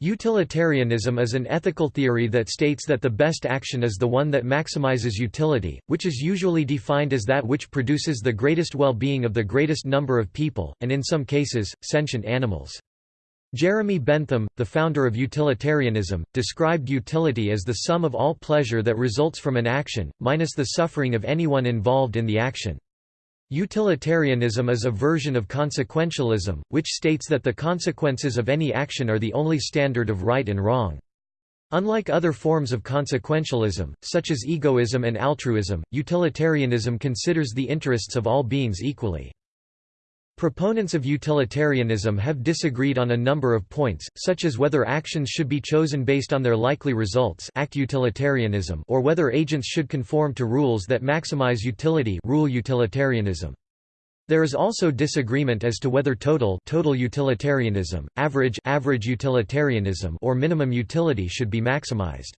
Utilitarianism is an ethical theory that states that the best action is the one that maximizes utility, which is usually defined as that which produces the greatest well-being of the greatest number of people, and in some cases, sentient animals. Jeremy Bentham, the founder of utilitarianism, described utility as the sum of all pleasure that results from an action, minus the suffering of anyone involved in the action. Utilitarianism is a version of consequentialism, which states that the consequences of any action are the only standard of right and wrong. Unlike other forms of consequentialism, such as egoism and altruism, utilitarianism considers the interests of all beings equally. Proponents of utilitarianism have disagreed on a number of points, such as whether actions should be chosen based on their likely results act utilitarianism or whether agents should conform to rules that maximize utility rule utilitarianism. There is also disagreement as to whether total total utilitarianism, average average utilitarianism or minimum utility should be maximized.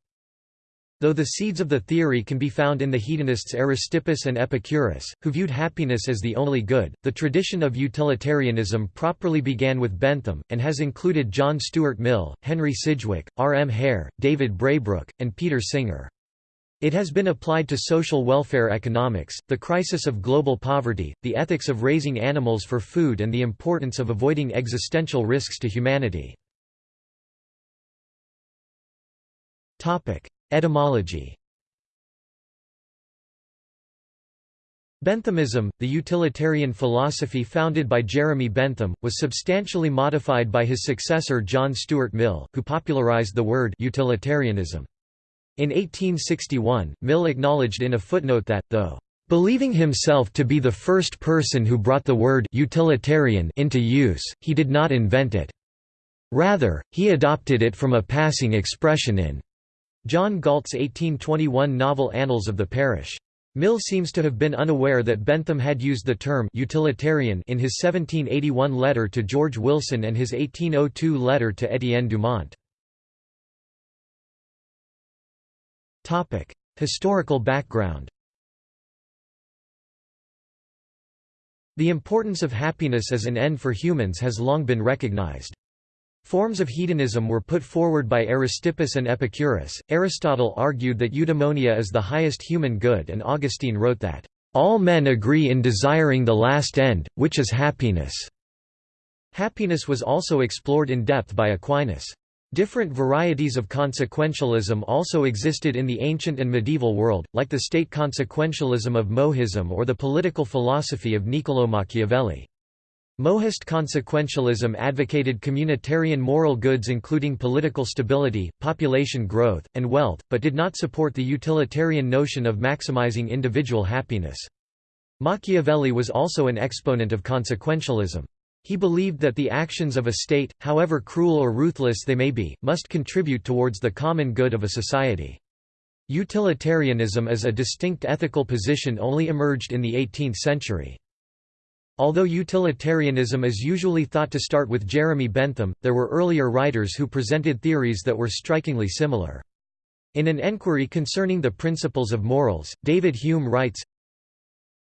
Though the seeds of the theory can be found in the hedonists Aristippus and Epicurus, who viewed happiness as the only good, the tradition of utilitarianism properly began with Bentham, and has included John Stuart Mill, Henry Sidgwick, R. M. Hare, David Braybrooke, and Peter Singer. It has been applied to social welfare economics, the crisis of global poverty, the ethics of raising animals for food and the importance of avoiding existential risks to humanity. Etymology Benthamism, the utilitarian philosophy founded by Jeremy Bentham, was substantially modified by his successor John Stuart Mill, who popularized the word utilitarianism. In 1861, Mill acknowledged in a footnote that, though believing himself to be the first person who brought the word utilitarian into use, he did not invent it. Rather, he adopted it from a passing expression in John Galt's 1821 novel Annals of the Parish. Mill seems to have been unaware that Bentham had used the term utilitarian in his 1781 letter to George Wilson and his 1802 letter to Étienne Dumont. Historical background The importance of happiness as an end for humans has long been recognized. Forms of hedonism were put forward by Aristippus and Epicurus. Aristotle argued that eudaimonia is the highest human good, and Augustine wrote that, All men agree in desiring the last end, which is happiness. Happiness was also explored in depth by Aquinas. Different varieties of consequentialism also existed in the ancient and medieval world, like the state consequentialism of Mohism or the political philosophy of Niccolò Machiavelli. Mohist consequentialism advocated communitarian moral goods including political stability, population growth, and wealth, but did not support the utilitarian notion of maximizing individual happiness. Machiavelli was also an exponent of consequentialism. He believed that the actions of a state, however cruel or ruthless they may be, must contribute towards the common good of a society. Utilitarianism as a distinct ethical position only emerged in the 18th century. Although utilitarianism is usually thought to start with Jeremy Bentham, there were earlier writers who presented theories that were strikingly similar. In an enquiry concerning the principles of morals, David Hume writes,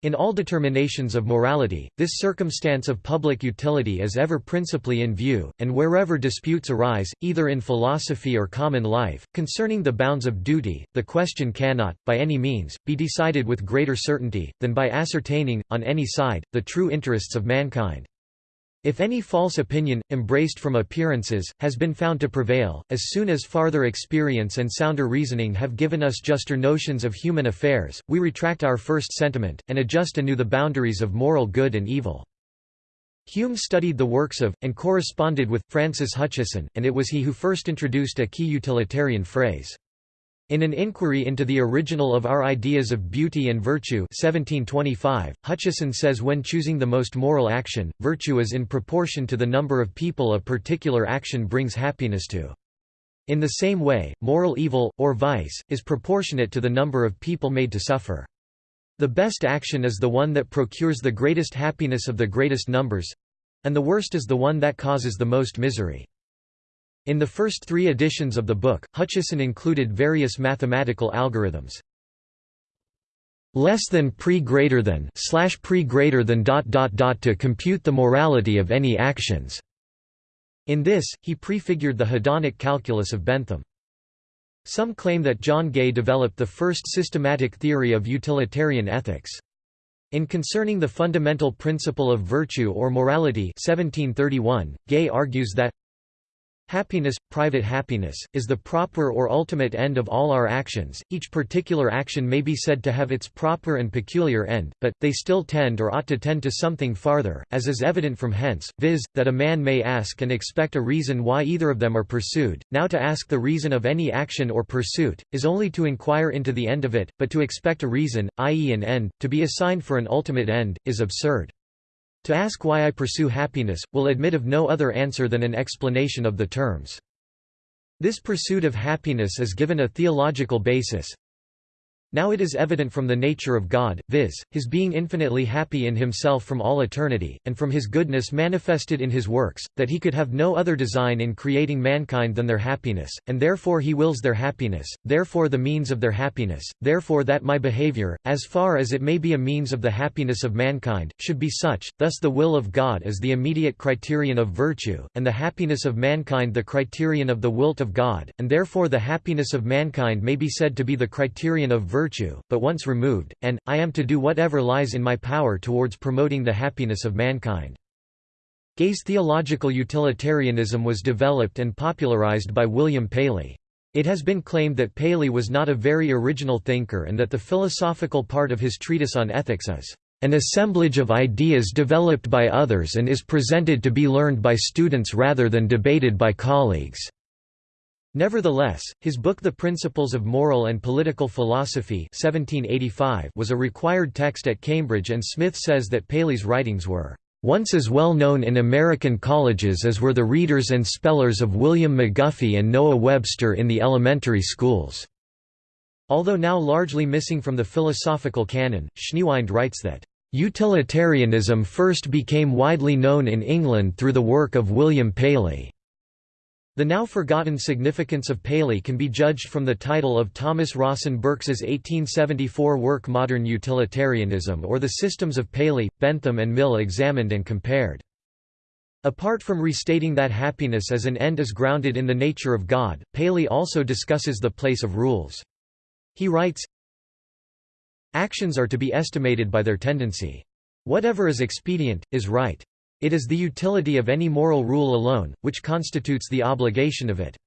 in all determinations of morality, this circumstance of public utility is ever principally in view, and wherever disputes arise, either in philosophy or common life, concerning the bounds of duty, the question cannot, by any means, be decided with greater certainty, than by ascertaining, on any side, the true interests of mankind. If any false opinion, embraced from appearances, has been found to prevail, as soon as farther experience and sounder reasoning have given us juster notions of human affairs, we retract our first sentiment, and adjust anew the boundaries of moral good and evil. Hume studied the works of, and corresponded with, Francis Hutcheson, and it was he who first introduced a key utilitarian phrase. In an inquiry into the original of our ideas of beauty and virtue 1725, Hutcheson says when choosing the most moral action, virtue is in proportion to the number of people a particular action brings happiness to. In the same way, moral evil, or vice, is proportionate to the number of people made to suffer. The best action is the one that procures the greatest happiness of the greatest numbers—and the worst is the one that causes the most misery. In the first three editions of the book, Hutcheson included various mathematical algorithms. Less than pre greater than slash pre greater than dot dot dot to compute the morality of any actions. In this, he prefigured the hedonic calculus of Bentham. Some claim that John Gay developed the first systematic theory of utilitarian ethics. In Concerning the Fundamental Principle of Virtue or Morality 1731, Gay argues that Happiness, private happiness, is the proper or ultimate end of all our actions. Each particular action may be said to have its proper and peculiar end, but, they still tend or ought to tend to something farther, as is evident from hence, viz., that a man may ask and expect a reason why either of them are pursued. Now to ask the reason of any action or pursuit, is only to inquire into the end of it, but to expect a reason, i.e., an end, to be assigned for an ultimate end, is absurd. To ask why I pursue happiness, will admit of no other answer than an explanation of the terms. This pursuit of happiness is given a theological basis, now it is evident from the nature of God, viz., his being infinitely happy in himself from all eternity, and from his goodness manifested in his works, that he could have no other design in creating mankind than their happiness, and therefore he wills their happiness, therefore the means of their happiness, therefore that my behavior, as far as it may be a means of the happiness of mankind, should be such, thus the will of God is the immediate criterion of virtue, and the happiness of mankind the criterion of the wilt of God, and therefore the happiness of mankind may be said to be the criterion of virtue virtue, but once removed, and, I am to do whatever lies in my power towards promoting the happiness of mankind. Gay's theological utilitarianism was developed and popularized by William Paley. It has been claimed that Paley was not a very original thinker and that the philosophical part of his treatise on ethics is an assemblage of ideas developed by others and is presented to be learned by students rather than debated by colleagues. Nevertheless, his book The Principles of Moral and Political Philosophy 1785 was a required text at Cambridge and Smith says that Paley's writings were once as well known in American colleges as were the readers and spellers of William McGuffey and Noah Webster in the elementary schools." Although now largely missing from the philosophical canon, Schneewind writes that, "...utilitarianism first became widely known in England through the work of William Paley." The now forgotten significance of Paley can be judged from the title of Thomas Rawson Birks's 1874 work Modern Utilitarianism or The Systems of Paley, Bentham and Mill Examined and Compared. Apart from restating that happiness as an end is grounded in the nature of God, Paley also discusses the place of rules. He writes, Actions are to be estimated by their tendency. Whatever is expedient, is right. It is the utility of any moral rule alone, which constitutes the obligation of it.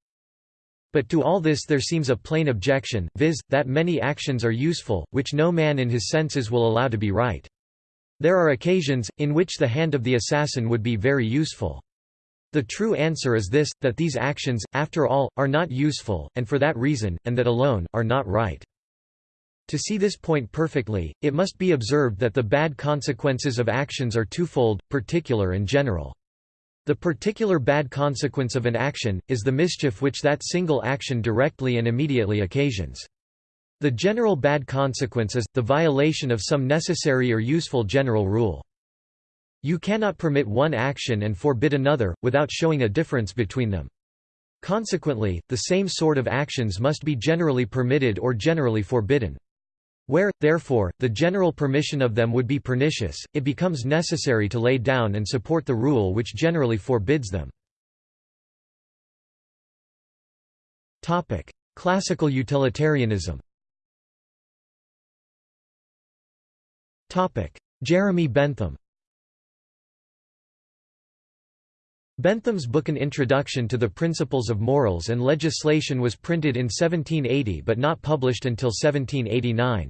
But to all this there seems a plain objection, viz., that many actions are useful, which no man in his senses will allow to be right. There are occasions, in which the hand of the assassin would be very useful. The true answer is this, that these actions, after all, are not useful, and for that reason, and that alone, are not right. To see this point perfectly, it must be observed that the bad consequences of actions are twofold, particular and general. The particular bad consequence of an action, is the mischief which that single action directly and immediately occasions. The general bad consequence is, the violation of some necessary or useful general rule. You cannot permit one action and forbid another, without showing a difference between them. Consequently, the same sort of actions must be generally permitted or generally forbidden. Where, therefore, the general permission of them would be pernicious, it becomes necessary to lay down and support the rule which generally forbids them. Classical utilitarianism Jeremy Bentham Bentham's book An Introduction to the Principles of Morals and Legislation was printed in 1780 but not published until 1789.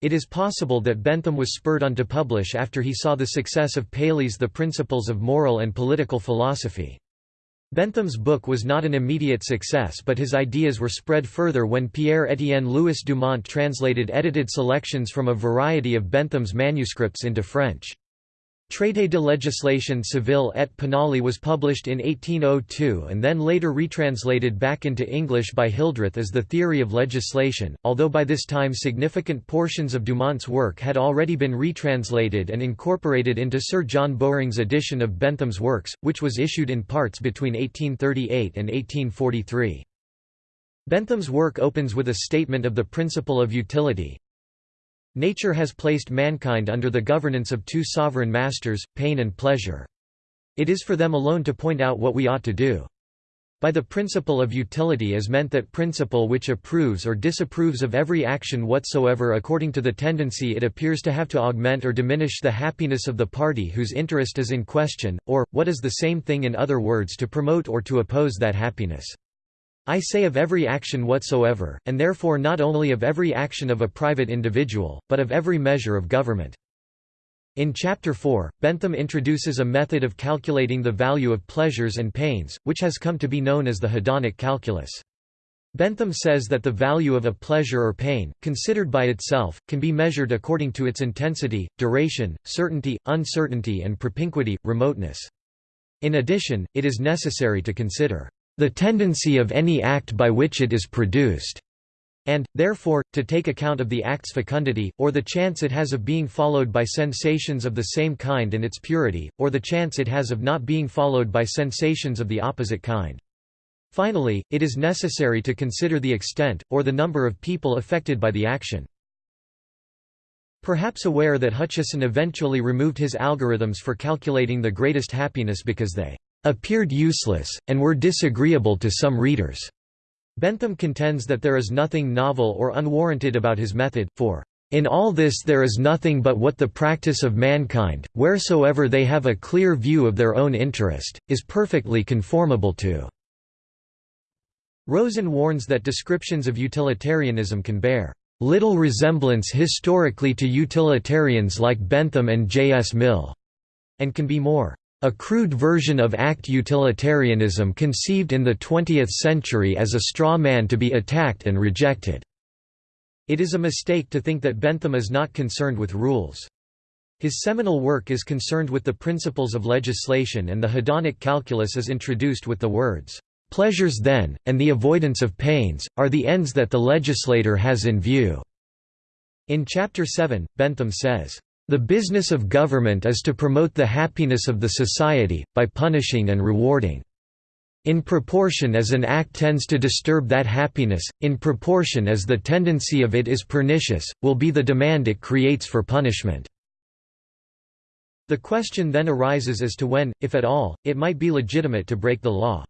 It is possible that Bentham was spurred on to publish after he saw the success of Paley's The Principles of Moral and Political Philosophy. Bentham's book was not an immediate success but his ideas were spread further when Pierre-Étienne Louis Dumont translated edited selections from a variety of Bentham's manuscripts into French. Traité de législation civile et pénale was published in 1802 and then later retranslated back into English by Hildreth as The Theory of Legislation, although by this time significant portions of Dumont's work had already been retranslated and incorporated into Sir John Bowring's edition of Bentham's works, which was issued in parts between 1838 and 1843. Bentham's work opens with a statement of the principle of utility, Nature has placed mankind under the governance of two sovereign masters, pain and pleasure. It is for them alone to point out what we ought to do. By the principle of utility is meant that principle which approves or disapproves of every action whatsoever according to the tendency it appears to have to augment or diminish the happiness of the party whose interest is in question, or, what is the same thing in other words to promote or to oppose that happiness. I say of every action whatsoever, and therefore not only of every action of a private individual, but of every measure of government. In Chapter 4, Bentham introduces a method of calculating the value of pleasures and pains, which has come to be known as the hedonic calculus. Bentham says that the value of a pleasure or pain, considered by itself, can be measured according to its intensity, duration, certainty, uncertainty and propinquity, remoteness. In addition, it is necessary to consider the tendency of any act by which it is produced and, therefore, to take account of the act's fecundity, or the chance it has of being followed by sensations of the same kind and its purity, or the chance it has of not being followed by sensations of the opposite kind. Finally, it is necessary to consider the extent, or the number of people affected by the action. Perhaps aware that Hutcheson eventually removed his algorithms for calculating the greatest happiness because they appeared useless, and were disagreeable to some readers. Bentham contends that there is nothing novel or unwarranted about his method, for in all this there is nothing but what the practice of mankind, wheresoever they have a clear view of their own interest, is perfectly conformable to." Rosen warns that descriptions of utilitarianism can bear "...little resemblance historically to utilitarians like Bentham and J. S. Mill," and can be more a crude version of act utilitarianism conceived in the 20th century as a straw man to be attacked and rejected. It is a mistake to think that Bentham is not concerned with rules. His seminal work is concerned with the principles of legislation and the hedonic calculus is introduced with the words, "...pleasures then, and the avoidance of pains, are the ends that the legislator has in view." In Chapter 7, Bentham says, the business of government is to promote the happiness of the society, by punishing and rewarding. In proportion as an act tends to disturb that happiness, in proportion as the tendency of it is pernicious, will be the demand it creates for punishment. The question then arises as to when, if at all, it might be legitimate to break the law.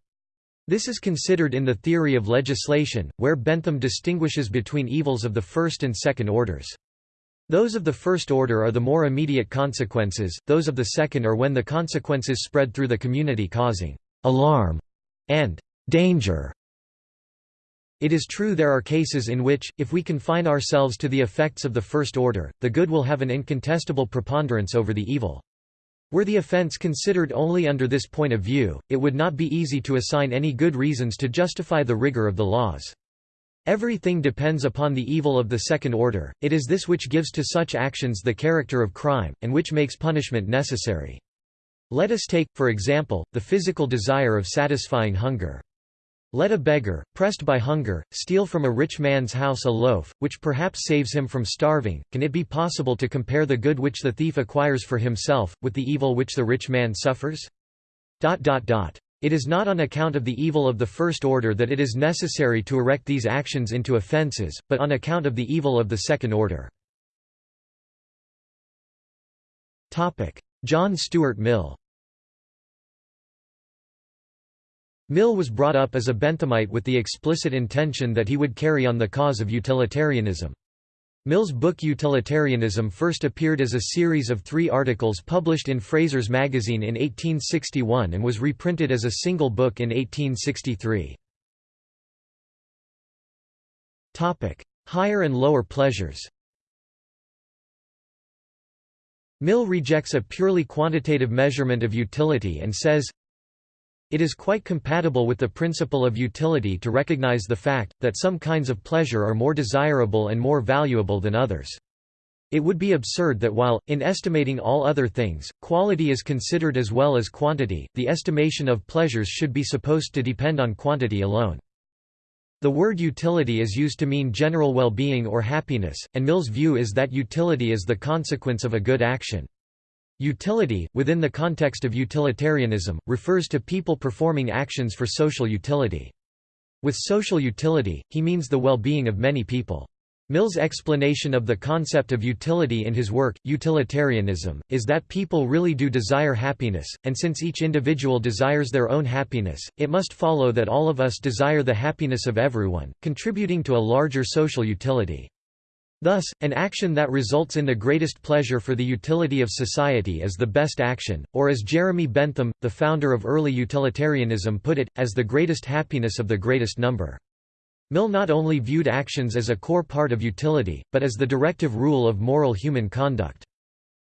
This is considered in the theory of legislation, where Bentham distinguishes between evils of the first and second orders. Those of the first order are the more immediate consequences, those of the second are when the consequences spread through the community causing «alarm» and «danger». It is true there are cases in which, if we confine ourselves to the effects of the first order, the good will have an incontestable preponderance over the evil. Were the offense considered only under this point of view, it would not be easy to assign any good reasons to justify the rigor of the laws. Everything depends upon the evil of the second order, it is this which gives to such actions the character of crime, and which makes punishment necessary. Let us take, for example, the physical desire of satisfying hunger. Let a beggar, pressed by hunger, steal from a rich man's house a loaf, which perhaps saves him from starving. Can it be possible to compare the good which the thief acquires for himself, with the evil which the rich man suffers? It is not on account of the evil of the first order that it is necessary to erect these actions into offences, but on account of the evil of the second order. John Stuart Mill Mill was brought up as a Benthamite with the explicit intention that he would carry on the cause of utilitarianism. Mill's book Utilitarianism first appeared as a series of three articles published in Fraser's magazine in 1861 and was reprinted as a single book in 1863. Higher and lower pleasures Mill rejects a purely quantitative measurement of utility and says, it is quite compatible with the principle of utility to recognize the fact, that some kinds of pleasure are more desirable and more valuable than others. It would be absurd that while, in estimating all other things, quality is considered as well as quantity, the estimation of pleasures should be supposed to depend on quantity alone. The word utility is used to mean general well-being or happiness, and Mill's view is that utility is the consequence of a good action. Utility, within the context of utilitarianism, refers to people performing actions for social utility. With social utility, he means the well-being of many people. Mill's explanation of the concept of utility in his work, Utilitarianism, is that people really do desire happiness, and since each individual desires their own happiness, it must follow that all of us desire the happiness of everyone, contributing to a larger social utility. Thus, an action that results in the greatest pleasure for the utility of society is the best action, or as Jeremy Bentham, the founder of early utilitarianism put it, as the greatest happiness of the greatest number. Mill not only viewed actions as a core part of utility, but as the directive rule of moral human conduct.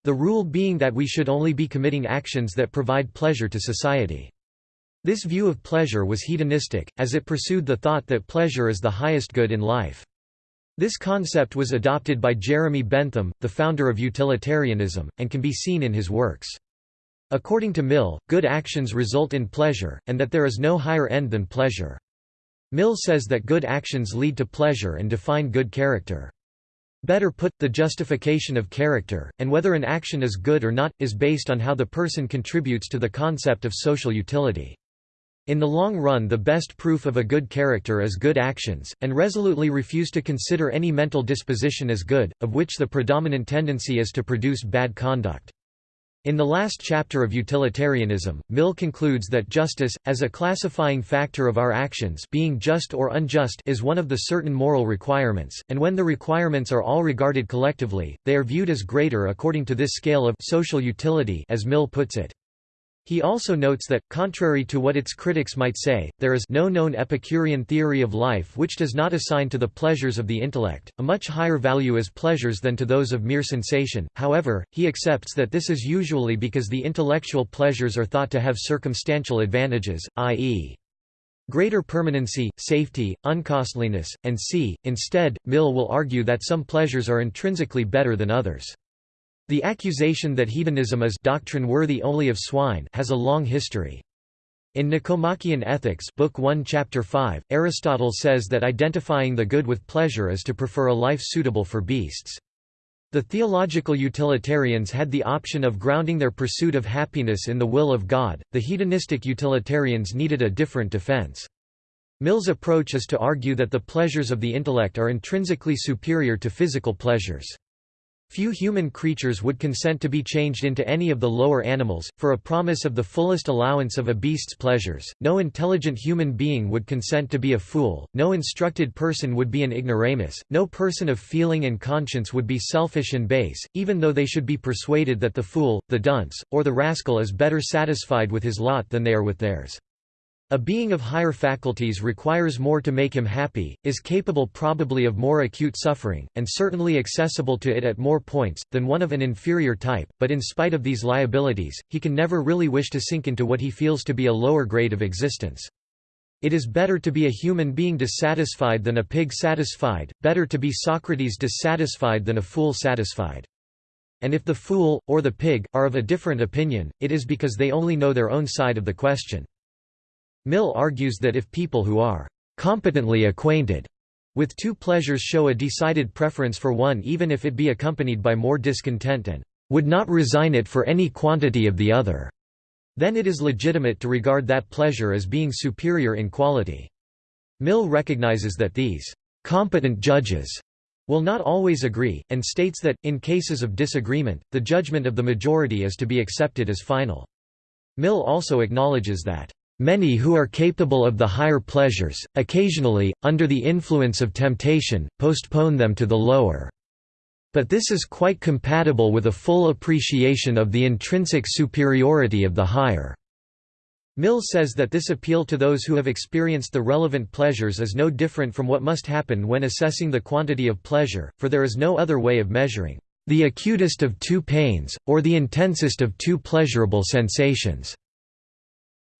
The rule being that we should only be committing actions that provide pleasure to society. This view of pleasure was hedonistic, as it pursued the thought that pleasure is the highest good in life. This concept was adopted by Jeremy Bentham, the founder of utilitarianism, and can be seen in his works. According to Mill, good actions result in pleasure, and that there is no higher end than pleasure. Mill says that good actions lead to pleasure and define good character. Better put, the justification of character, and whether an action is good or not, is based on how the person contributes to the concept of social utility. In the long run the best proof of a good character is good actions, and resolutely refuse to consider any mental disposition as good, of which the predominant tendency is to produce bad conduct. In the last chapter of utilitarianism, Mill concludes that justice, as a classifying factor of our actions being just or unjust is one of the certain moral requirements, and when the requirements are all regarded collectively, they are viewed as greater according to this scale of social utility as Mill puts it. He also notes that, contrary to what its critics might say, there is no known Epicurean theory of life which does not assign to the pleasures of the intellect, a much higher value as pleasures than to those of mere sensation, however, he accepts that this is usually because the intellectual pleasures are thought to have circumstantial advantages, i.e. greater permanency, safety, uncostliness, and c. Instead, Mill will argue that some pleasures are intrinsically better than others. The accusation that hedonism is doctrine worthy only of swine has a long history. In Nicomachean Ethics Book 1 Chapter 5, Aristotle says that identifying the good with pleasure is to prefer a life suitable for beasts. The theological utilitarians had the option of grounding their pursuit of happiness in the will of God, the hedonistic utilitarians needed a different defense. Mill's approach is to argue that the pleasures of the intellect are intrinsically superior to physical pleasures. Few human creatures would consent to be changed into any of the lower animals, for a promise of the fullest allowance of a beast's pleasures. No intelligent human being would consent to be a fool, no instructed person would be an ignoramus, no person of feeling and conscience would be selfish and base, even though they should be persuaded that the fool, the dunce, or the rascal is better satisfied with his lot than they are with theirs. A being of higher faculties requires more to make him happy, is capable probably of more acute suffering, and certainly accessible to it at more points, than one of an inferior type, but in spite of these liabilities, he can never really wish to sink into what he feels to be a lower grade of existence. It is better to be a human being dissatisfied than a pig satisfied, better to be Socrates dissatisfied than a fool satisfied. And if the fool, or the pig, are of a different opinion, it is because they only know their own side of the question. Mill argues that if people who are competently acquainted with two pleasures show a decided preference for one even if it be accompanied by more discontent and would not resign it for any quantity of the other, then it is legitimate to regard that pleasure as being superior in quality. Mill recognizes that these competent judges will not always agree, and states that, in cases of disagreement, the judgment of the majority is to be accepted as final. Mill also acknowledges that Many who are capable of the higher pleasures, occasionally, under the influence of temptation, postpone them to the lower. But this is quite compatible with a full appreciation of the intrinsic superiority of the higher. Mill says that this appeal to those who have experienced the relevant pleasures is no different from what must happen when assessing the quantity of pleasure, for there is no other way of measuring the acutest of two pains, or the intensest of two pleasurable sensations.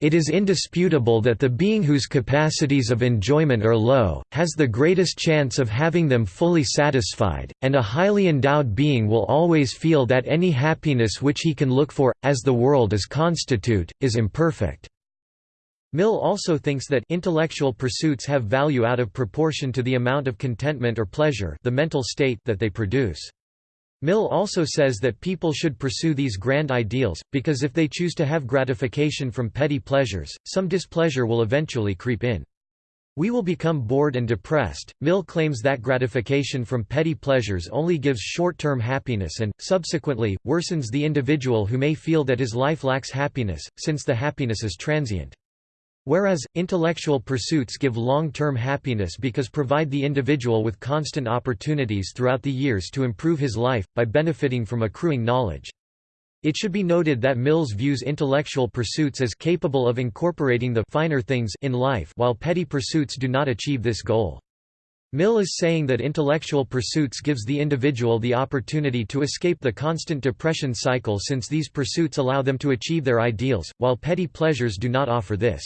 It is indisputable that the being whose capacities of enjoyment are low, has the greatest chance of having them fully satisfied, and a highly endowed being will always feel that any happiness which he can look for, as the world is constitute, is imperfect. Mill also thinks that intellectual pursuits have value out of proportion to the amount of contentment or pleasure the mental state that they produce. Mill also says that people should pursue these grand ideals, because if they choose to have gratification from petty pleasures, some displeasure will eventually creep in. We will become bored and depressed. Mill claims that gratification from petty pleasures only gives short term happiness and, subsequently, worsens the individual who may feel that his life lacks happiness, since the happiness is transient. Whereas, intellectual pursuits give long-term happiness because provide the individual with constant opportunities throughout the years to improve his life, by benefiting from accruing knowledge. It should be noted that Mills views intellectual pursuits as capable of incorporating the finer things in life while petty pursuits do not achieve this goal. Mill is saying that intellectual pursuits gives the individual the opportunity to escape the constant depression cycle since these pursuits allow them to achieve their ideals, while petty pleasures do not offer this.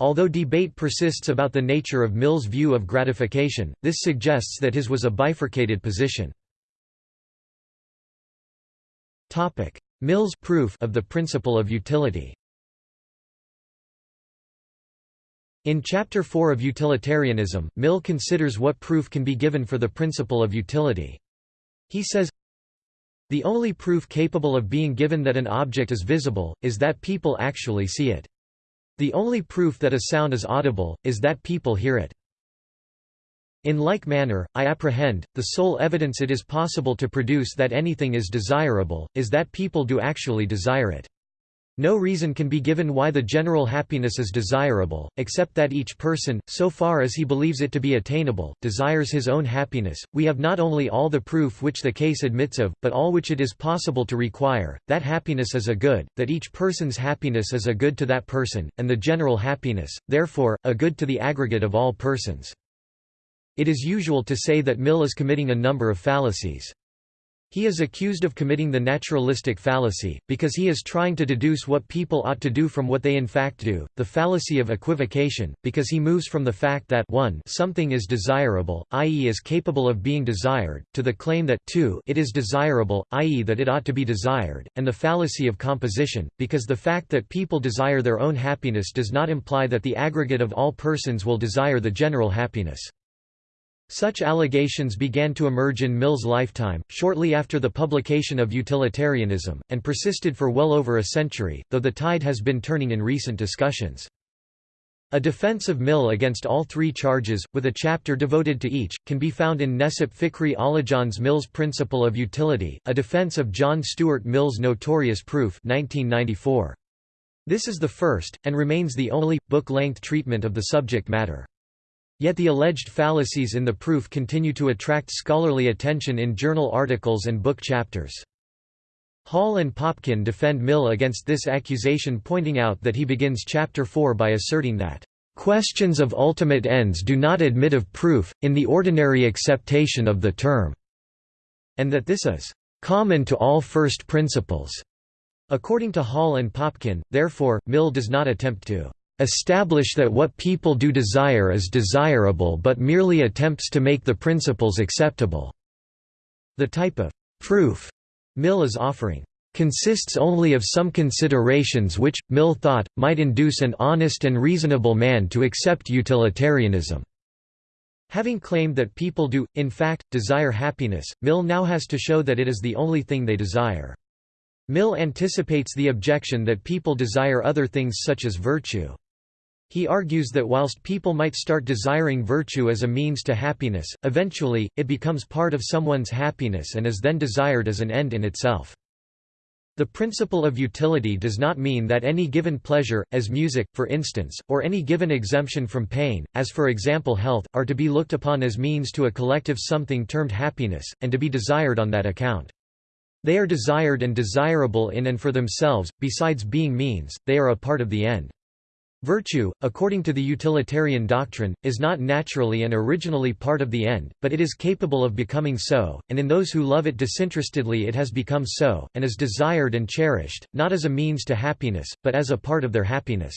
Although debate persists about the nature of Mill's view of gratification, this suggests that his was a bifurcated position. Mill's proof of the principle of utility In Chapter 4 of Utilitarianism, Mill considers what proof can be given for the principle of utility. He says, The only proof capable of being given that an object is visible, is that people actually see it. The only proof that a sound is audible, is that people hear it. In like manner, I apprehend, the sole evidence it is possible to produce that anything is desirable, is that people do actually desire it. No reason can be given why the general happiness is desirable, except that each person, so far as he believes it to be attainable, desires his own happiness. We have not only all the proof which the case admits of, but all which it is possible to require, that happiness is a good, that each person's happiness is a good to that person, and the general happiness, therefore, a good to the aggregate of all persons. It is usual to say that Mill is committing a number of fallacies. He is accused of committing the naturalistic fallacy, because he is trying to deduce what people ought to do from what they in fact do, the fallacy of equivocation, because he moves from the fact that 1 something is desirable, i.e. is capable of being desired, to the claim that 2 it is desirable, i.e. that it ought to be desired, and the fallacy of composition, because the fact that people desire their own happiness does not imply that the aggregate of all persons will desire the general happiness. Such allegations began to emerge in Mill's lifetime, shortly after the publication of Utilitarianism, and persisted for well over a century, though the tide has been turning in recent discussions. A defense of Mill against all three charges, with a chapter devoted to each, can be found in Necip Fikri Alican's Mill's Principle of Utility, a defense of John Stuart Mill's Notorious Proof 1994. This is the first, and remains the only, book-length treatment of the subject matter. Yet the alleged fallacies in the proof continue to attract scholarly attention in journal articles and book chapters. Hall and Popkin defend Mill against this accusation pointing out that he begins Chapter 4 by asserting that, "...questions of ultimate ends do not admit of proof, in the ordinary acceptation of the term," and that this is "...common to all first principles." According to Hall and Popkin, therefore, Mill does not attempt to establish that what people do desire is desirable but merely attempts to make the principles acceptable." The type of «proof» Mill is offering consists only of some considerations which, Mill thought, might induce an honest and reasonable man to accept utilitarianism." Having claimed that people do, in fact, desire happiness, Mill now has to show that it is the only thing they desire. Mill anticipates the objection that people desire other things such as virtue. He argues that whilst people might start desiring virtue as a means to happiness, eventually, it becomes part of someone's happiness and is then desired as an end in itself. The principle of utility does not mean that any given pleasure, as music, for instance, or any given exemption from pain, as for example health, are to be looked upon as means to a collective something termed happiness, and to be desired on that account. They are desired and desirable in and for themselves, besides being means, they are a part of the end. Virtue, according to the utilitarian doctrine, is not naturally and originally part of the end, but it is capable of becoming so, and in those who love it disinterestedly it has become so, and is desired and cherished, not as a means to happiness, but as a part of their happiness.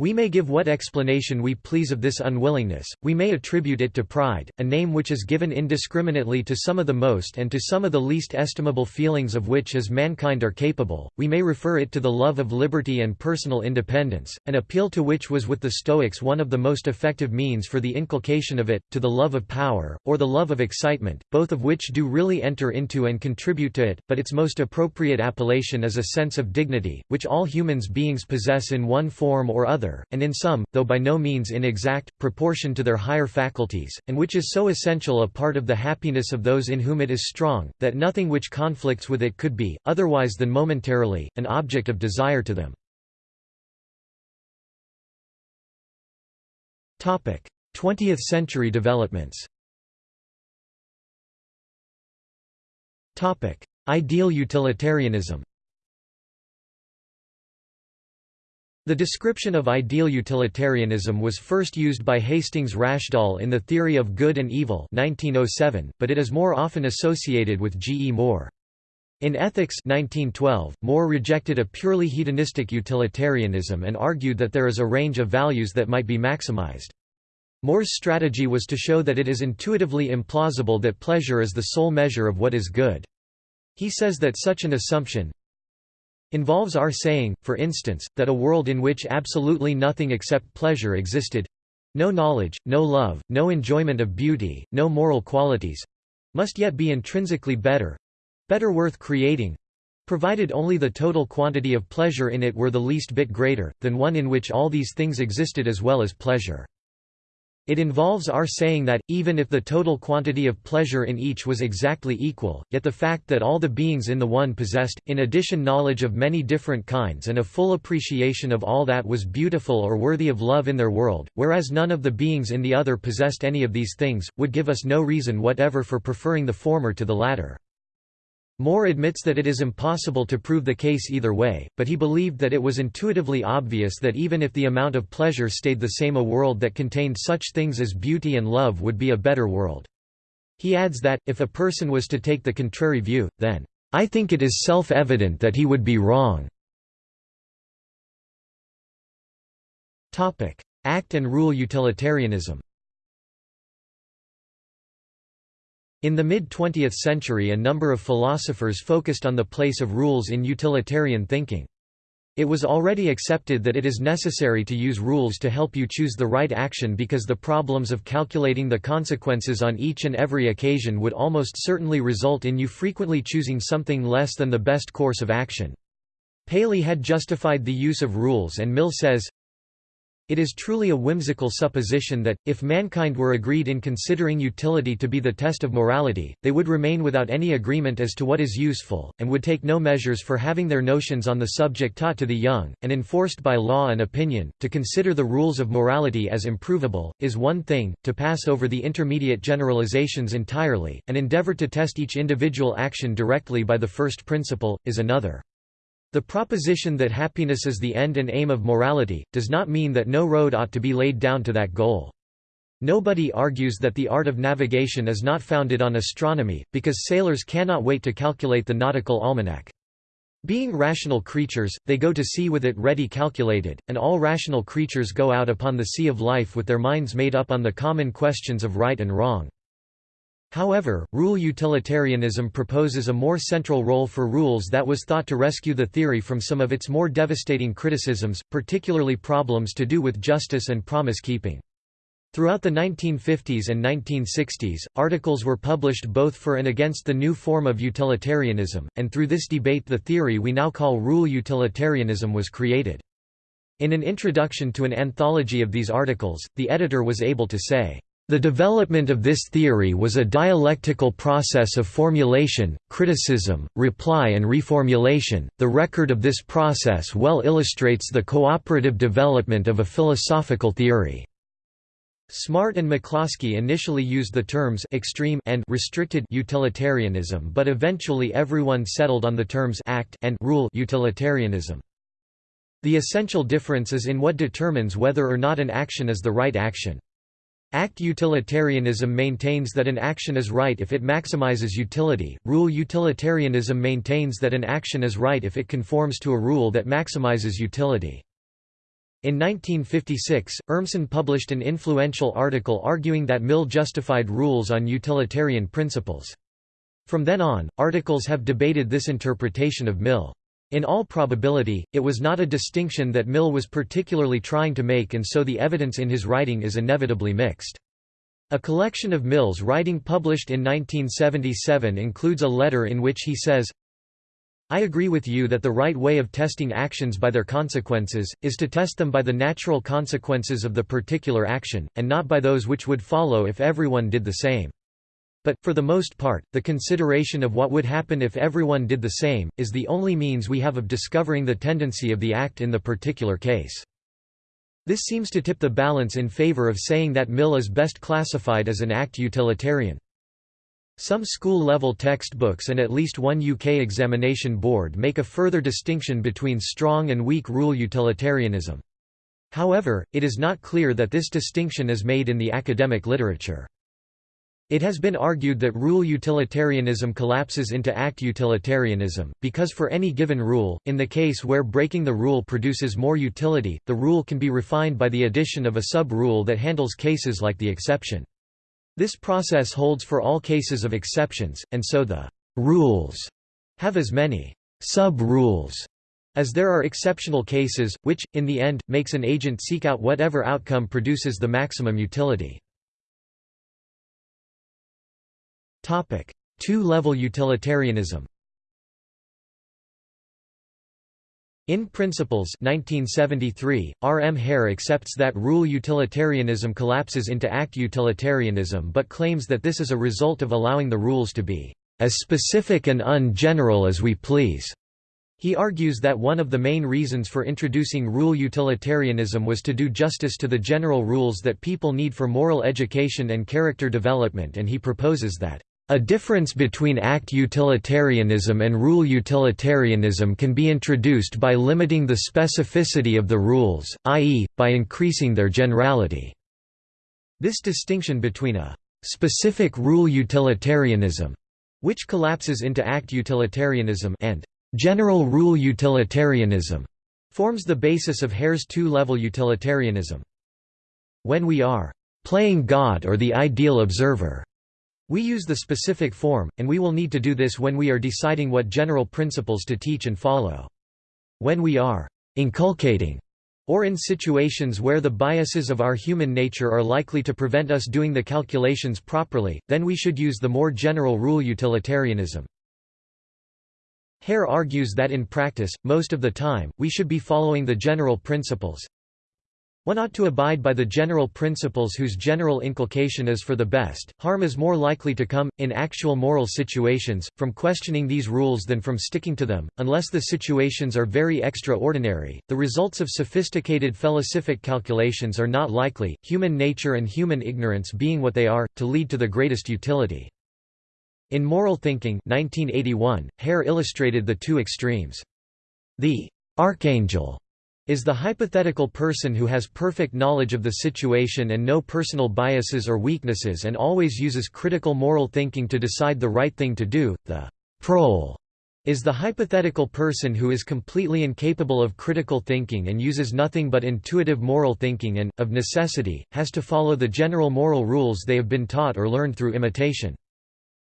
We may give what explanation we please of this unwillingness, we may attribute it to pride, a name which is given indiscriminately to some of the most and to some of the least estimable feelings of which as mankind are capable, we may refer it to the love of liberty and personal independence, an appeal to which was with the Stoics one of the most effective means for the inculcation of it, to the love of power, or the love of excitement, both of which do really enter into and contribute to it, but its most appropriate appellation is a sense of dignity, which all humans beings possess in one form or other another, and in some, though by no means in exact, proportion to their higher faculties, and which is so essential a part of the happiness of those in whom it is strong, that nothing which conflicts with it could be, otherwise than momentarily, an object of desire to them. 20th century developments Ideal utilitarianism The description of ideal utilitarianism was first used by Hastings Rashdall in The Theory of Good and Evil 1907, but it is more often associated with G. E. Moore. In Ethics 1912, Moore rejected a purely hedonistic utilitarianism and argued that there is a range of values that might be maximized. Moore's strategy was to show that it is intuitively implausible that pleasure is the sole measure of what is good. He says that such an assumption involves our saying, for instance, that a world in which absolutely nothing except pleasure existed—no knowledge, no love, no enjoyment of beauty, no moral qualities—must yet be intrinsically better—better worth creating—provided only the total quantity of pleasure in it were the least bit greater, than one in which all these things existed as well as pleasure. It involves our saying that, even if the total quantity of pleasure in each was exactly equal, yet the fact that all the beings in the one possessed, in addition knowledge of many different kinds and a full appreciation of all that was beautiful or worthy of love in their world, whereas none of the beings in the other possessed any of these things, would give us no reason whatever for preferring the former to the latter. Moore admits that it is impossible to prove the case either way, but he believed that it was intuitively obvious that even if the amount of pleasure stayed the same a world that contained such things as beauty and love would be a better world. He adds that, if a person was to take the contrary view, then, "...I think it is self-evident that he would be wrong." Act and rule utilitarianism In the mid-20th century a number of philosophers focused on the place of rules in utilitarian thinking. It was already accepted that it is necessary to use rules to help you choose the right action because the problems of calculating the consequences on each and every occasion would almost certainly result in you frequently choosing something less than the best course of action. Paley had justified the use of rules and Mill says, it is truly a whimsical supposition that, if mankind were agreed in considering utility to be the test of morality, they would remain without any agreement as to what is useful, and would take no measures for having their notions on the subject taught to the young, and enforced by law and opinion. To consider the rules of morality as improvable, is one thing, to pass over the intermediate generalizations entirely, and endeavor to test each individual action directly by the first principle, is another. The proposition that happiness is the end and aim of morality, does not mean that no road ought to be laid down to that goal. Nobody argues that the art of navigation is not founded on astronomy, because sailors cannot wait to calculate the nautical almanac. Being rational creatures, they go to sea with it ready calculated, and all rational creatures go out upon the sea of life with their minds made up on the common questions of right and wrong. However, rule utilitarianism proposes a more central role for rules that was thought to rescue the theory from some of its more devastating criticisms, particularly problems to do with justice and promise-keeping. Throughout the 1950s and 1960s, articles were published both for and against the new form of utilitarianism, and through this debate the theory we now call rule utilitarianism was created. In an introduction to an anthology of these articles, the editor was able to say, the development of this theory was a dialectical process of formulation, criticism, reply and reformulation. The record of this process well illustrates the cooperative development of a philosophical theory. Smart and McCloskey initially used the terms extreme and restricted utilitarianism but eventually everyone settled on the terms act and rule utilitarianism. The essential difference is in what determines whether or not an action is the right action. Act utilitarianism maintains that an action is right if it maximizes utility, rule utilitarianism maintains that an action is right if it conforms to a rule that maximizes utility. In 1956, Urmson published an influential article arguing that Mill justified rules on utilitarian principles. From then on, articles have debated this interpretation of Mill. In all probability, it was not a distinction that Mill was particularly trying to make and so the evidence in his writing is inevitably mixed. A collection of Mill's writing published in 1977 includes a letter in which he says, I agree with you that the right way of testing actions by their consequences, is to test them by the natural consequences of the particular action, and not by those which would follow if everyone did the same. But, for the most part, the consideration of what would happen if everyone did the same, is the only means we have of discovering the tendency of the act in the particular case. This seems to tip the balance in favor of saying that Mill is best classified as an act utilitarian. Some school-level textbooks and at least one UK examination board make a further distinction between strong and weak rule utilitarianism. However, it is not clear that this distinction is made in the academic literature. It has been argued that rule utilitarianism collapses into act utilitarianism, because for any given rule, in the case where breaking the rule produces more utility, the rule can be refined by the addition of a sub-rule that handles cases like the exception. This process holds for all cases of exceptions, and so the «rules» have as many «sub-rules» as there are exceptional cases, which, in the end, makes an agent seek out whatever outcome produces the maximum utility. Two-level utilitarianism In Principles 1973, R. M. Hare accepts that rule utilitarianism collapses into act utilitarianism but claims that this is a result of allowing the rules to be as specific and ungeneral as we please. He argues that one of the main reasons for introducing rule utilitarianism was to do justice to the general rules that people need for moral education and character development and he proposes that a difference between act utilitarianism and rule utilitarianism can be introduced by limiting the specificity of the rules, i.e., by increasing their generality. This distinction between a specific rule utilitarianism, which collapses into act utilitarianism, and general rule utilitarianism, forms the basis of Hare's two-level utilitarianism. When we are playing God or the ideal observer, we use the specific form, and we will need to do this when we are deciding what general principles to teach and follow. When we are inculcating or in situations where the biases of our human nature are likely to prevent us doing the calculations properly, then we should use the more general rule utilitarianism. Hare argues that in practice, most of the time, we should be following the general principles, one ought to abide by the general principles whose general inculcation is for the best. Harm is more likely to come, in actual moral situations, from questioning these rules than from sticking to them, unless the situations are very extraordinary. The results of sophisticated felicific calculations are not likely, human nature and human ignorance being what they are, to lead to the greatest utility. In Moral Thinking 1981, Hare illustrated the two extremes. The archangel is the hypothetical person who has perfect knowledge of the situation and no personal biases or weaknesses and always uses critical moral thinking to decide the right thing to do. The prole is the hypothetical person who is completely incapable of critical thinking and uses nothing but intuitive moral thinking and, of necessity, has to follow the general moral rules they have been taught or learned through imitation.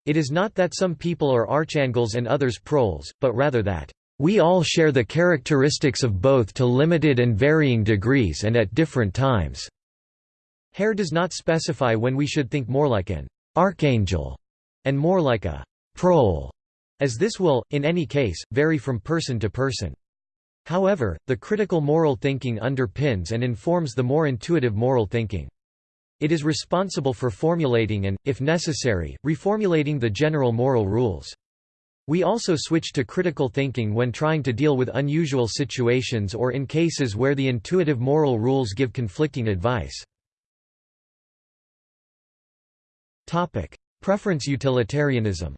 It is not that some people are archangels and others proles, but rather that we all share the characteristics of both to limited and varying degrees and at different times." Hare does not specify when we should think more like an «archangel» and more like a «prole», as this will, in any case, vary from person to person. However, the critical moral thinking underpins and informs the more intuitive moral thinking. It is responsible for formulating and, if necessary, reformulating the general moral rules. We also switch to critical thinking when trying to deal with unusual situations or in cases where the intuitive moral rules give conflicting advice. Preference utilitarianism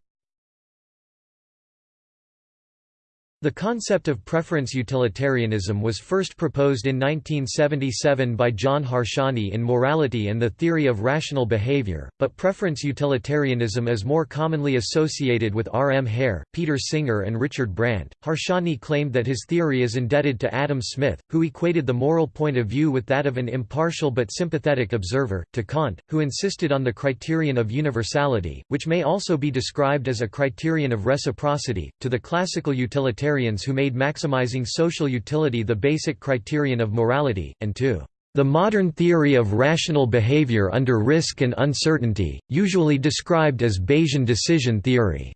The concept of preference utilitarianism was first proposed in 1977 by John Harsanyi in Morality and the Theory of Rational Behavior, but preference utilitarianism is more commonly associated with R. M. Hare, Peter Singer and Richard Brandt. Harsanyi claimed that his theory is indebted to Adam Smith, who equated the moral point of view with that of an impartial but sympathetic observer, to Kant, who insisted on the criterion of universality, which may also be described as a criterion of reciprocity, to the classical utilitarian utilitarians who made maximizing social utility the basic criterion of morality, and to the modern theory of rational behavior under risk and uncertainty, usually described as Bayesian decision theory.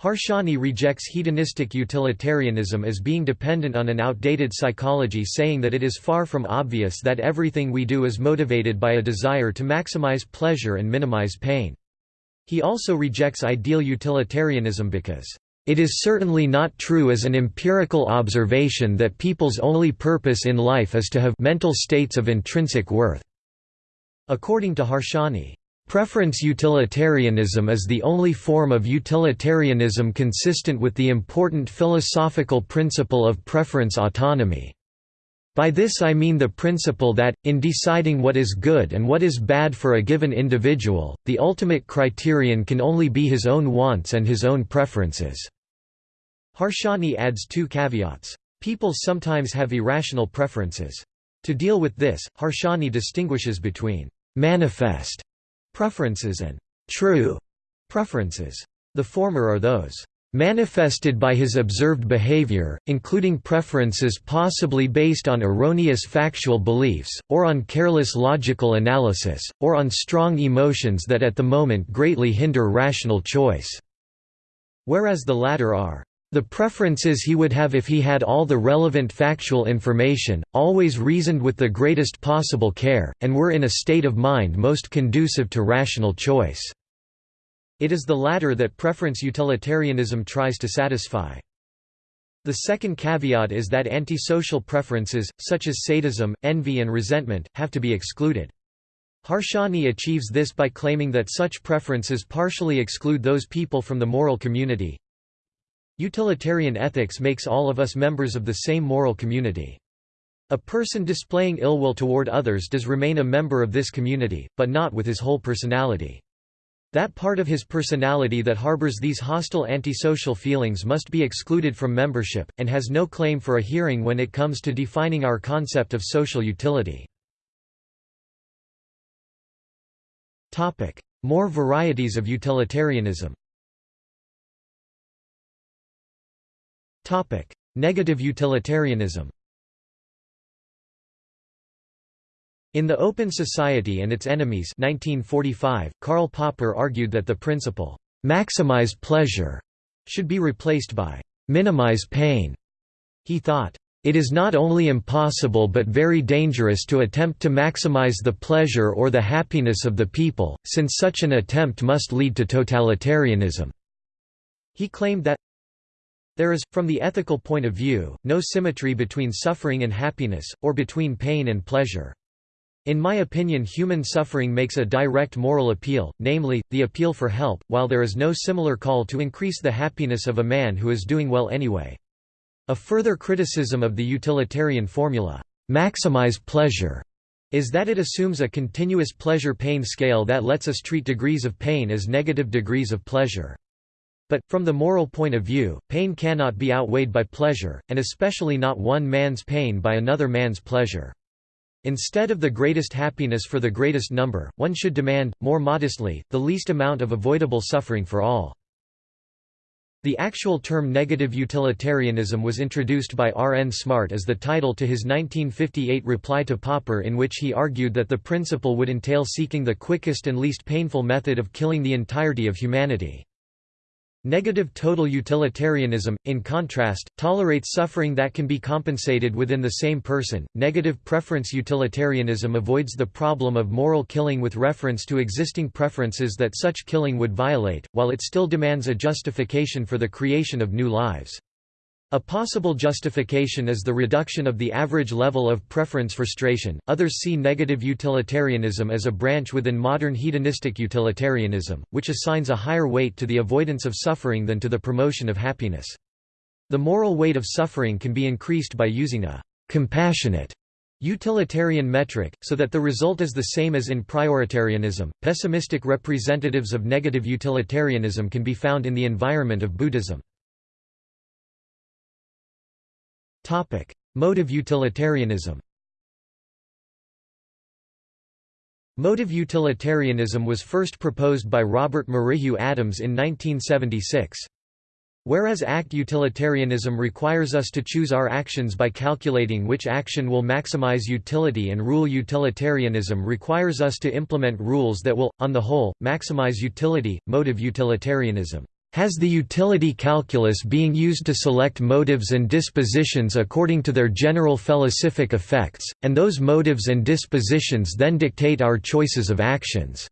Harsanyi rejects hedonistic utilitarianism as being dependent on an outdated psychology saying that it is far from obvious that everything we do is motivated by a desire to maximize pleasure and minimize pain. He also rejects ideal utilitarianism because it is certainly not true as an empirical observation that people's only purpose in life is to have mental states of intrinsic worth. According to Harsanyi, Preference utilitarianism is the only form of utilitarianism consistent with the important philosophical principle of preference autonomy. By this I mean the principle that, in deciding what is good and what is bad for a given individual, the ultimate criterion can only be his own wants and his own preferences. Harsanyi adds two caveats. People sometimes have irrational preferences. To deal with this, Harsanyi distinguishes between manifest preferences and true preferences. The former are those manifested by his observed behavior, including preferences possibly based on erroneous factual beliefs, or on careless logical analysis, or on strong emotions that at the moment greatly hinder rational choice. Whereas the latter are the preferences he would have if he had all the relevant factual information, always reasoned with the greatest possible care, and were in a state of mind most conducive to rational choice. It is the latter that preference utilitarianism tries to satisfy. The second caveat is that antisocial preferences, such as sadism, envy and resentment, have to be excluded. Harsanyi achieves this by claiming that such preferences partially exclude those people from the moral community, Utilitarian ethics makes all of us members of the same moral community. A person displaying ill will toward others does remain a member of this community, but not with his whole personality. That part of his personality that harbors these hostile antisocial feelings must be excluded from membership, and has no claim for a hearing when it comes to defining our concept of social utility. More varieties of utilitarianism Negative utilitarianism In The Open Society and Its Enemies 1945, Karl Popper argued that the principle, "'maximize pleasure' should be replaced by "'minimize pain'". He thought, "'It is not only impossible but very dangerous to attempt to maximize the pleasure or the happiness of the people, since such an attempt must lead to totalitarianism." He claimed that there is, from the ethical point of view, no symmetry between suffering and happiness, or between pain and pleasure. In my opinion human suffering makes a direct moral appeal, namely, the appeal for help, while there is no similar call to increase the happiness of a man who is doing well anyway. A further criticism of the utilitarian formula, "'maximize pleasure' is that it assumes a continuous pleasure-pain scale that lets us treat degrees of pain as negative degrees of pleasure. But, from the moral point of view, pain cannot be outweighed by pleasure, and especially not one man's pain by another man's pleasure. Instead of the greatest happiness for the greatest number, one should demand, more modestly, the least amount of avoidable suffering for all. The actual term negative utilitarianism was introduced by R. N. Smart as the title to his 1958 reply to Popper in which he argued that the principle would entail seeking the quickest and least painful method of killing the entirety of humanity. Negative total utilitarianism, in contrast, tolerates suffering that can be compensated within the same person. Negative preference utilitarianism avoids the problem of moral killing with reference to existing preferences that such killing would violate, while it still demands a justification for the creation of new lives. A possible justification is the reduction of the average level of preference frustration. Others see negative utilitarianism as a branch within modern hedonistic utilitarianism, which assigns a higher weight to the avoidance of suffering than to the promotion of happiness. The moral weight of suffering can be increased by using a compassionate utilitarian metric, so that the result is the same as in prioritarianism. Pessimistic representatives of negative utilitarianism can be found in the environment of Buddhism. Motive utilitarianism Motive utilitarianism was first proposed by Robert Merrihew Adams in 1976. Whereas act utilitarianism requires us to choose our actions by calculating which action will maximize utility and rule utilitarianism requires us to implement rules that will, on the whole, maximize utility. Motive utilitarianism has the utility calculus being used to select motives and dispositions according to their general felicific effects, and those motives and dispositions then dictate our choices of actions."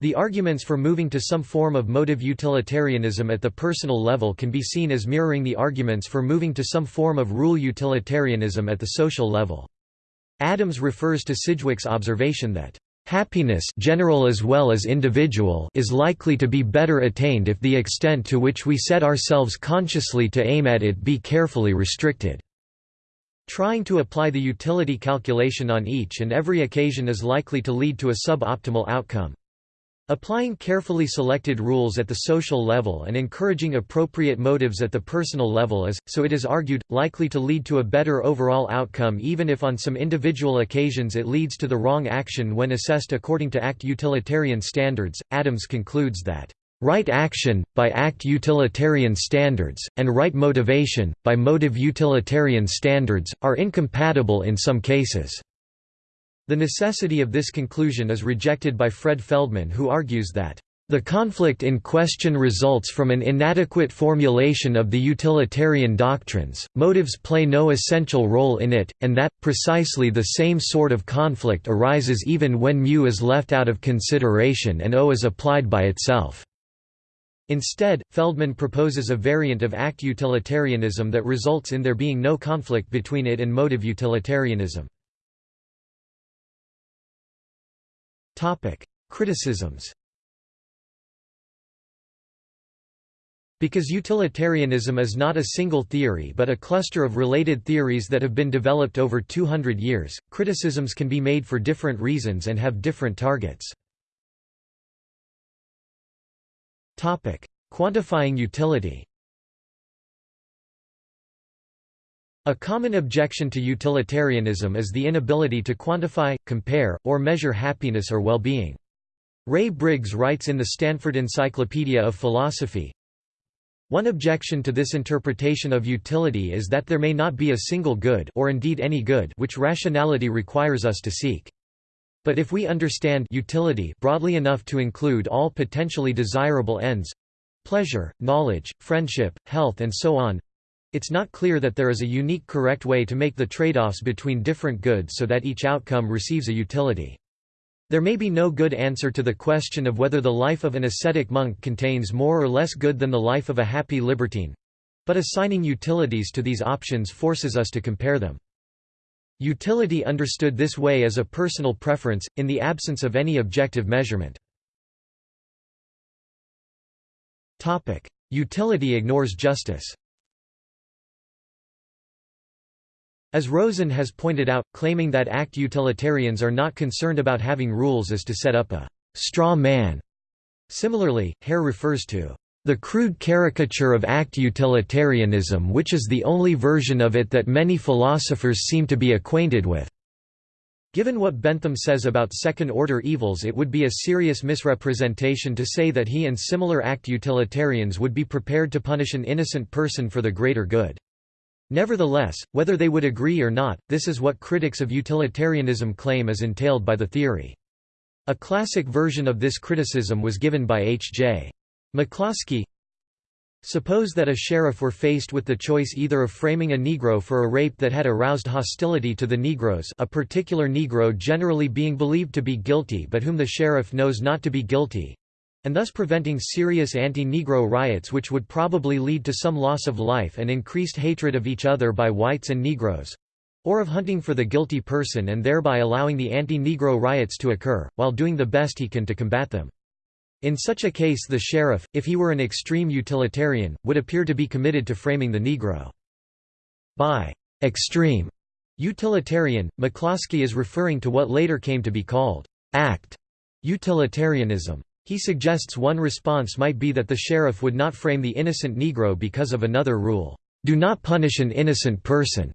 The arguments for moving to some form of motive utilitarianism at the personal level can be seen as mirroring the arguments for moving to some form of rule utilitarianism at the social level. Adams refers to Sidgwick's observation that Happiness general as well as individual is likely to be better attained if the extent to which we set ourselves consciously to aim at it be carefully restricted. Trying to apply the utility calculation on each and every occasion is likely to lead to a suboptimal outcome. Applying carefully selected rules at the social level and encouraging appropriate motives at the personal level is, so it is argued, likely to lead to a better overall outcome even if on some individual occasions it leads to the wrong action when assessed according to ACT utilitarian standards. Adams concludes that Right action, by ACT utilitarian standards, and right motivation, by motive utilitarian standards, are incompatible in some cases. The necessity of this conclusion is rejected by Fred Feldman who argues that the conflict in question results from an inadequate formulation of the utilitarian doctrines, motives play no essential role in it, and that, precisely the same sort of conflict arises even when mu is left out of consideration and o is applied by itself. Instead, Feldman proposes a variant of act utilitarianism that results in there being no conflict between it and motive utilitarianism. Topic: Criticisms. Because utilitarianism is not a single theory but a cluster of related theories that have been developed over 200 years, criticisms can be made for different reasons and have different targets. Topic: Quantifying utility A common objection to utilitarianism is the inability to quantify, compare, or measure happiness or well-being. Ray Briggs writes in the Stanford Encyclopedia of Philosophy, one objection to this interpretation of utility is that there may not be a single good or indeed any good which rationality requires us to seek. But if we understand utility broadly enough to include all potentially desirable ends—pleasure, knowledge, friendship, health and so on, it's not clear that there is a unique correct way to make the trade-offs between different goods so that each outcome receives a utility. There may be no good answer to the question of whether the life of an ascetic monk contains more or less good than the life of a happy libertine. But assigning utilities to these options forces us to compare them. Utility understood this way as a personal preference, in the absence of any objective measurement. Utility ignores justice As Rosen has pointed out, claiming that ACT utilitarians are not concerned about having rules is to set up a «straw man». Similarly, Hare refers to the crude caricature of ACT utilitarianism which is the only version of it that many philosophers seem to be acquainted with. Given what Bentham says about second-order evils it would be a serious misrepresentation to say that he and similar ACT utilitarians would be prepared to punish an innocent person for the greater good. Nevertheless, whether they would agree or not, this is what critics of utilitarianism claim is entailed by the theory. A classic version of this criticism was given by H. J. McCloskey. Suppose that a sheriff were faced with the choice either of framing a Negro for a rape that had aroused hostility to the Negroes a particular Negro generally being believed to be guilty but whom the sheriff knows not to be guilty, and thus preventing serious anti-Negro riots which would probably lead to some loss of life and increased hatred of each other by whites and Negroes, or of hunting for the guilty person and thereby allowing the anti-Negro riots to occur, while doing the best he can to combat them. In such a case the sheriff, if he were an extreme utilitarian, would appear to be committed to framing the Negro. By extreme utilitarian, McCloskey is referring to what later came to be called act utilitarianism. He suggests one response might be that the sheriff would not frame the innocent Negro because of another rule, "'Do not punish an innocent person'".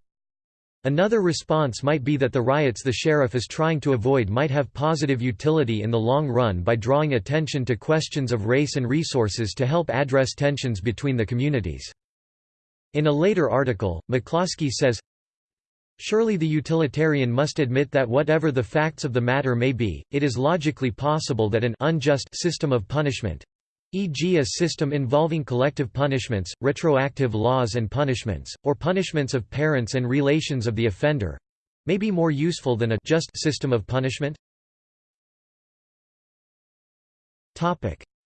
Another response might be that the riots the sheriff is trying to avoid might have positive utility in the long run by drawing attention to questions of race and resources to help address tensions between the communities. In a later article, McCloskey says, Surely the utilitarian must admit that whatever the facts of the matter may be, it is logically possible that an unjust system of punishment e.g. a system involving collective punishments, retroactive laws and punishments, or punishments of parents and relations of the offender—may be more useful than a just system of punishment?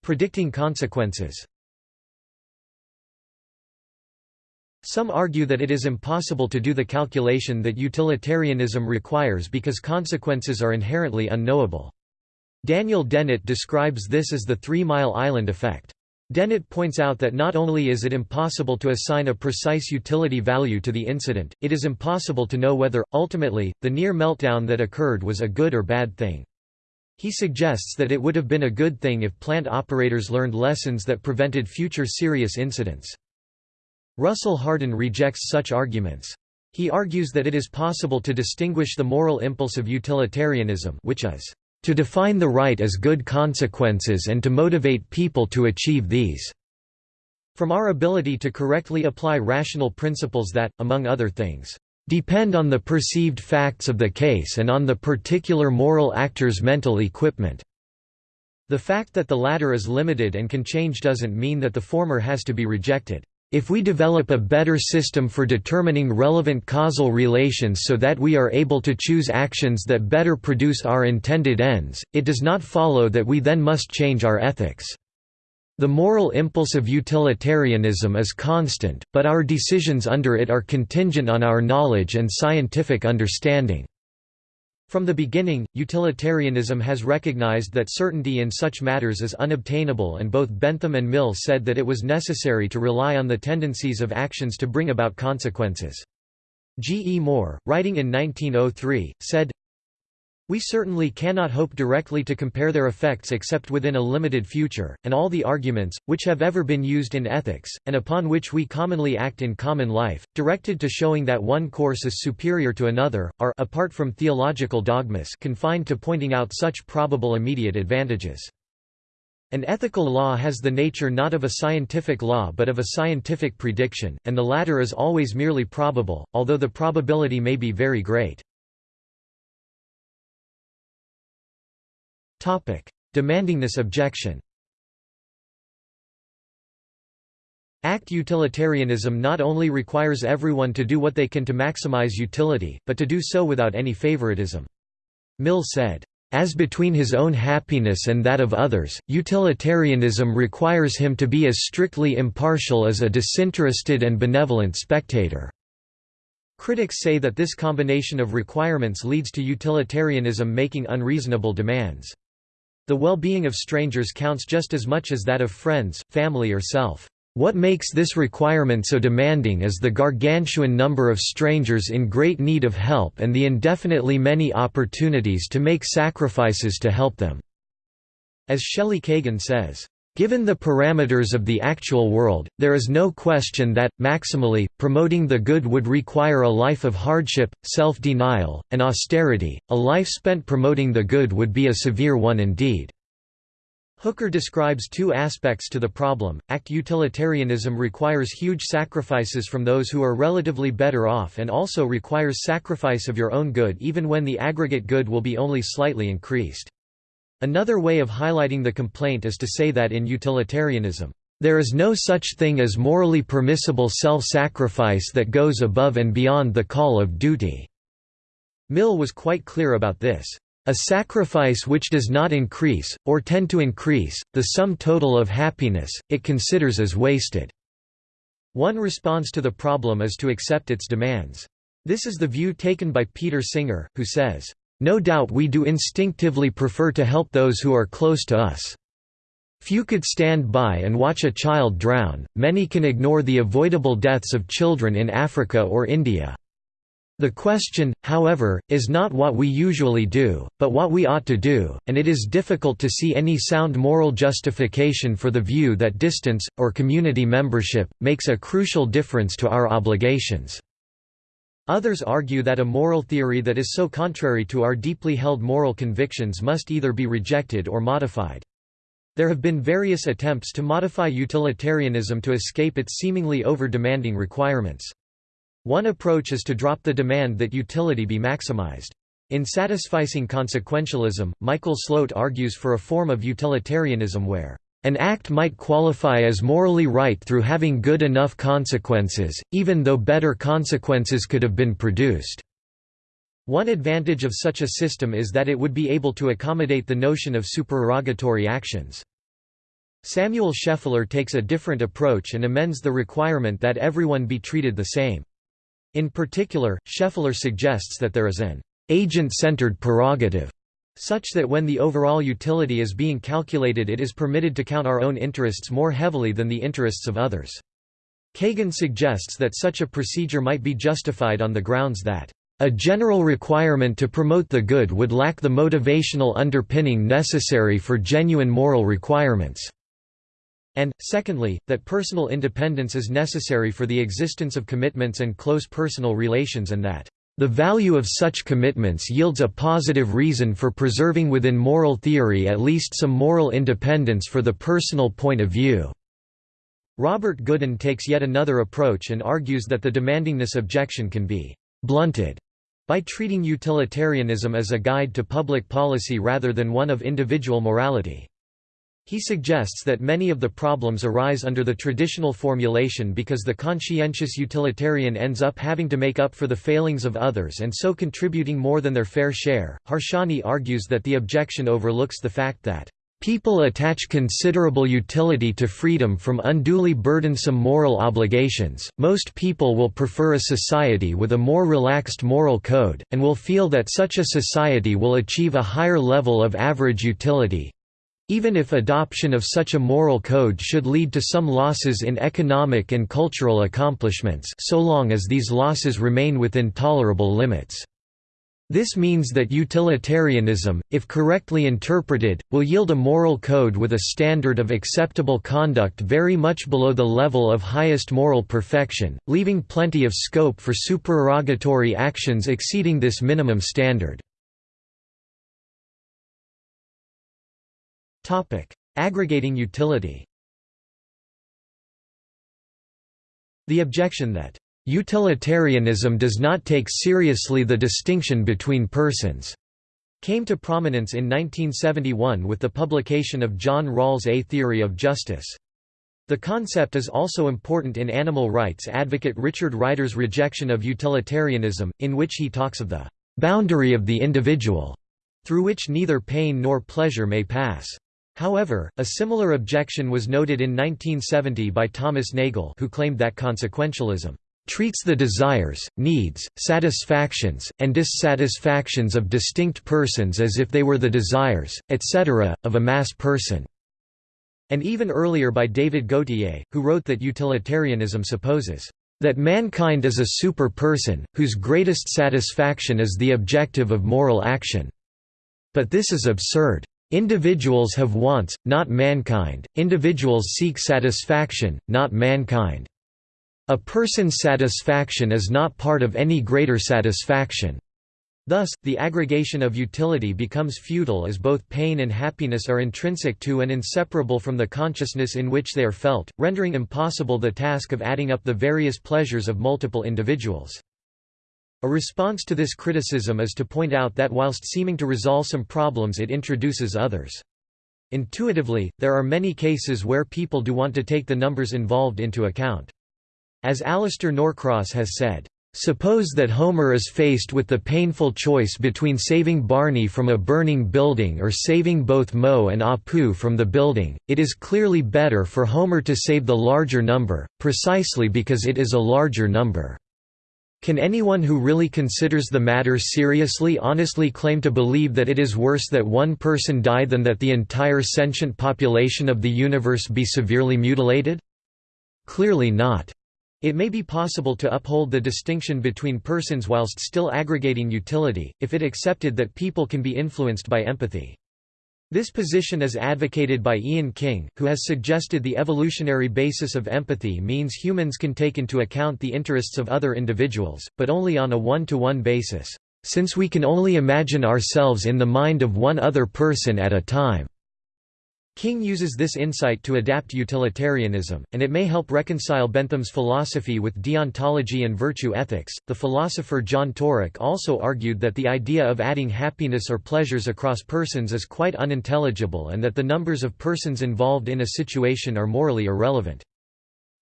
Predicting consequences Some argue that it is impossible to do the calculation that utilitarianism requires because consequences are inherently unknowable. Daniel Dennett describes this as the Three Mile Island effect. Dennett points out that not only is it impossible to assign a precise utility value to the incident, it is impossible to know whether, ultimately, the near meltdown that occurred was a good or bad thing. He suggests that it would have been a good thing if plant operators learned lessons that prevented future serious incidents. Russell Hardin rejects such arguments. He argues that it is possible to distinguish the moral impulse of utilitarianism which is, "...to define the right as good consequences and to motivate people to achieve these." from our ability to correctly apply rational principles that, among other things, depend on the perceived facts of the case and on the particular moral actor's mental equipment." The fact that the latter is limited and can change doesn't mean that the former has to be rejected. If we develop a better system for determining relevant causal relations so that we are able to choose actions that better produce our intended ends, it does not follow that we then must change our ethics. The moral impulse of utilitarianism is constant, but our decisions under it are contingent on our knowledge and scientific understanding. From the beginning, utilitarianism has recognized that certainty in such matters is unobtainable and both Bentham and Mill said that it was necessary to rely on the tendencies of actions to bring about consequences. G. E. Moore, writing in 1903, said, we certainly cannot hope directly to compare their effects except within a limited future, and all the arguments, which have ever been used in ethics, and upon which we commonly act in common life, directed to showing that one course is superior to another, are apart from theological dogmas confined to pointing out such probable immediate advantages. An ethical law has the nature not of a scientific law but of a scientific prediction, and the latter is always merely probable, although the probability may be very great. Demanding this objection Act utilitarianism not only requires everyone to do what they can to maximize utility, but to do so without any favoritism. Mill said, "...as between his own happiness and that of others, utilitarianism requires him to be as strictly impartial as a disinterested and benevolent spectator." Critics say that this combination of requirements leads to utilitarianism making unreasonable demands. The well-being of strangers counts just as much as that of friends, family or self. What makes this requirement so demanding is the gargantuan number of strangers in great need of help and the indefinitely many opportunities to make sacrifices to help them." As Shelley Kagan says, Given the parameters of the actual world, there is no question that, maximally, promoting the good would require a life of hardship, self-denial, and austerity. A life spent promoting the good would be a severe one indeed. Hooker describes two aspects to the problem. Act utilitarianism requires huge sacrifices from those who are relatively better off and also requires sacrifice of your own good even when the aggregate good will be only slightly increased. Another way of highlighting the complaint is to say that in utilitarianism, there is no such thing as morally permissible self-sacrifice that goes above and beyond the call of duty." Mill was quite clear about this. A sacrifice which does not increase, or tend to increase, the sum total of happiness, it considers as wasted. One response to the problem is to accept its demands. This is the view taken by Peter Singer, who says, no doubt we do instinctively prefer to help those who are close to us. Few could stand by and watch a child drown, many can ignore the avoidable deaths of children in Africa or India. The question, however, is not what we usually do, but what we ought to do, and it is difficult to see any sound moral justification for the view that distance, or community membership, makes a crucial difference to our obligations. Others argue that a moral theory that is so contrary to our deeply held moral convictions must either be rejected or modified. There have been various attempts to modify utilitarianism to escape its seemingly over-demanding requirements. One approach is to drop the demand that utility be maximized. In Satisficing Consequentialism, Michael Slote argues for a form of utilitarianism where An act might qualify as morally right through having good enough consequences, even though better consequences could have been produced. One advantage of such a system is that it would be able to accommodate the notion of supererogatory actions. Samuel Scheffler takes a different approach and amends the requirement that everyone be treated the same. In particular, Scheffler suggests that there is an agent-centered prerogative such that when the overall utility is being calculated it is permitted to count our own interests more heavily than the interests of others. Kagan suggests that such a procedure might be justified on the grounds that a general requirement to promote the good would lack the motivational underpinning necessary for genuine moral requirements, and, secondly, that personal independence is necessary for the existence of commitments and close personal relations and that the value of such commitments yields a positive reason for preserving within moral theory at least some moral independence for the personal point of view." Robert Goodin takes yet another approach and argues that the demandingness objection can be «blunted» by treating utilitarianism as a guide to public policy rather than one of individual morality. He suggests that many of the problems arise under the traditional formulation because the conscientious utilitarian ends up having to make up for the failings of others and so contributing more than their fair share. Harsanyi argues that the objection overlooks the fact that People attach considerable utility to freedom from unduly burdensome moral obligations. Most people will prefer a society with a more relaxed moral code, and will feel that such a society will achieve a higher level of average utility, even if adoption of such a moral code should lead to some losses in economic and cultural accomplishments so long as these losses remain within tolerable limits. This means that utilitarianism, if correctly interpreted, will yield a moral code with a standard of acceptable conduct very much below the level of highest moral perfection, leaving plenty of scope for supererogatory actions exceeding this minimum standard. Topic: Aggregating utility. The objection that utilitarianism does not take seriously the distinction between persons came to prominence in 1971 with the publication of John Rawls' A Theory of Justice. The concept is also important in animal rights advocate Richard Ryder's rejection of utilitarianism, in which he talks of the boundary of the individual, through which neither pain nor pleasure may pass. However, a similar objection was noted in 1970 by Thomas Nagel who claimed that consequentialism treats the desires, needs, satisfactions, and dissatisfactions of distinct persons as if they were the desires, etc., of a mass person." And even earlier by David Gauthier, who wrote that utilitarianism supposes, "...that mankind is a super-person, whose greatest satisfaction is the objective of moral action." But this is absurd. Individuals have wants, not mankind, individuals seek satisfaction, not mankind. A person's satisfaction is not part of any greater satisfaction. Thus, the aggregation of utility becomes futile as both pain and happiness are intrinsic to and inseparable from the consciousness in which they are felt, rendering impossible the task of adding up the various pleasures of multiple individuals. A response to this criticism is to point out that whilst seeming to resolve some problems it introduces others. Intuitively, there are many cases where people do want to take the numbers involved into account. As Alastair Norcross has said, Suppose that Homer is faced with the painful choice between saving Barney from a burning building or saving both Moe and Apu from the building, it is clearly better for Homer to save the larger number, precisely because it is a larger number. Can anyone who really considers the matter seriously honestly claim to believe that it is worse that one person die than that the entire sentient population of the universe be severely mutilated? Clearly not. It may be possible to uphold the distinction between persons whilst still aggregating utility, if it accepted that people can be influenced by empathy. This position is advocated by Iain King, who has suggested the evolutionary basis of empathy means humans can take into account the interests of other individuals, but only on a one-to-one -one basis, since we can only imagine ourselves in the mind of one other person at a time. King uses this insight to adapt utilitarianism, and it may help reconcile Bentham's philosophy with deontology and virtue ethics. The philosopher John Taurek also argued that the idea of adding happiness or pleasures across persons is quite unintelligible and that the numbers of persons involved in a situation are morally irrelevant.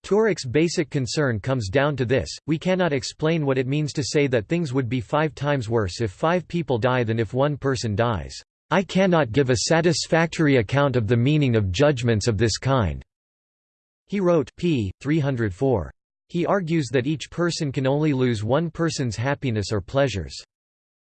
Taurek's basic concern comes down to this, we cannot explain what it means to say that things would be five times worse if five people die than if one person dies. I cannot give a satisfactory account of the meaning of judgments of this kind." He wrote p. 304. He argues that each person can only lose one person's happiness or pleasures.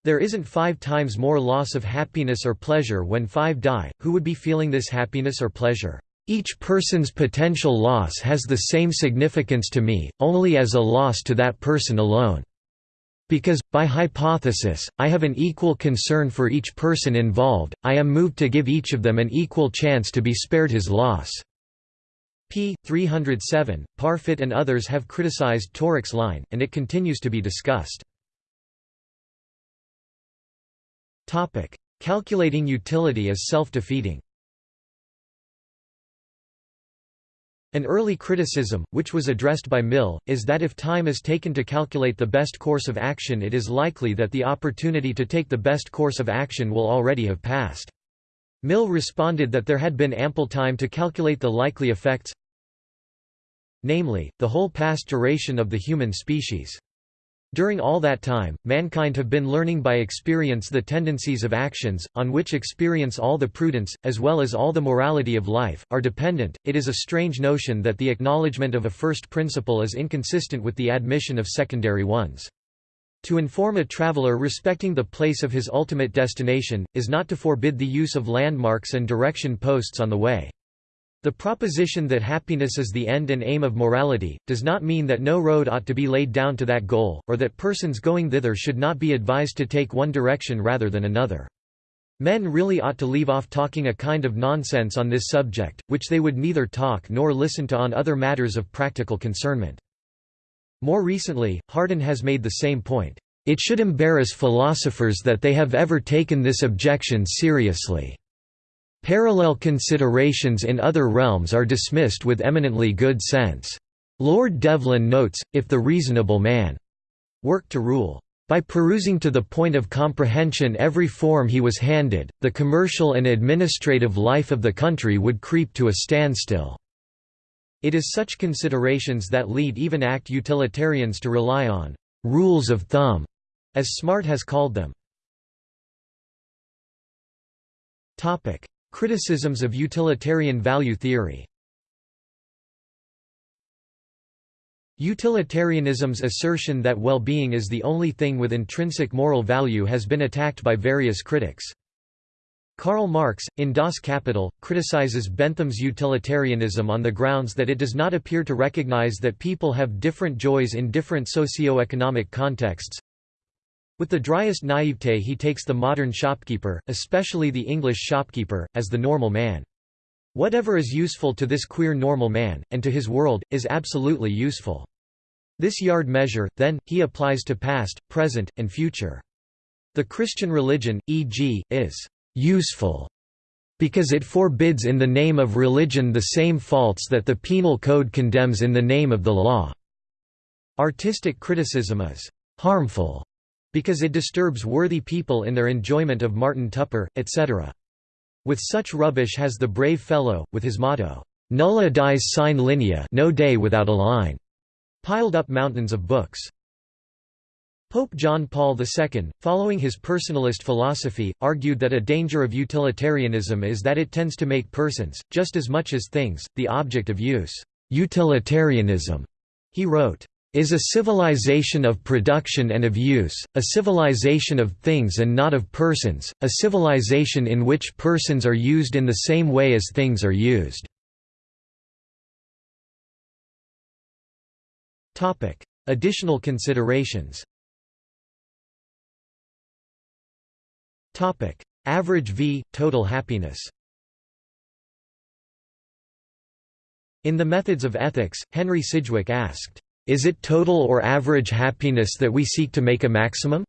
There isn't five times more loss of happiness or pleasure when five die, who would be feeling this happiness or pleasure? Each person's potential loss has the same significance to me, only as a loss to that person alone. Because, by hypothesis, I have an equal concern for each person involved, I am moved to give each of them an equal chance to be spared his loss." p. 307. Parfit and others have criticized Taurek's line, and it continues to be discussed. Calculating utility as self-defeating An early criticism, which was addressed by Mill, is that if time is taken to calculate the best course of action it is likely that the opportunity to take the best course of action will already have passed. Mill responded that there had been ample time to calculate the likely effects namely, the whole past duration of the human species. During all that time, mankind have been learning by experience the tendencies of actions, on which experience all the prudence, as well as all the morality of life, are dependent. It is a strange notion that the acknowledgement of a first principle is inconsistent with the admission of secondary ones. To inform a traveler respecting the place of his ultimate destination, is not to forbid the use of landmarks and direction posts on the way. The proposition that happiness is the end and aim of morality, does not mean that no road ought to be laid down to that goal, or that persons going thither should not be advised to take one direction rather than another. Men really ought to leave off talking a kind of nonsense on this subject, which they would neither talk nor listen to on other matters of practical concernment. More recently, Hardin has made the same point. It should embarrass philosophers that they have ever taken this objection seriously. Parallel considerations in other realms are dismissed with eminently good sense. Lord Devlin notes, if the reasonable man worked to rule by perusing to the point of comprehension every form he was handed, the commercial and administrative life of the country would creep to a standstill." It is such considerations that lead even act utilitarians to rely on «rules of thumb», as Smart has called them. Criticisms of utilitarian value theory Utilitarianism's assertion that well-being is the only thing with intrinsic moral value has been attacked by various critics. Karl Marx, in Das Kapital, criticizes Bentham's utilitarianism on the grounds that it does not appear to recognize that people have different joys in different socio-economic contexts, with the driest naivete he takes the modern shopkeeper, especially the English shopkeeper, as the normal man. Whatever is useful to this queer normal man, and to his world, is absolutely useful. This yard measure, then, he applies to past, present, and future. The Christian religion, e.g., is «useful» because it forbids in the name of religion the same faults that the penal code condemns in the name of the law. Artistic criticism is «harmful» because it disturbs worthy people in their enjoyment of Martin Tupper, etc. With such rubbish has the brave fellow, with his motto, Nulla dies sine linea no day without a line, piled up mountains of books. Pope John Paul II, following his personalist philosophy, argued that a danger of utilitarianism is that it tends to make persons, just as much as things, the object of use. Utilitarianism, he wrote, is a civilization of production and of use, a civilization of things and not of persons, a civilization in which persons are used in the same way as things are used. Additional considerations Average v. Total happiness In The Methods of Ethics, Henry Sidgwick asked, is it total or average happiness that we seek to make a maximum?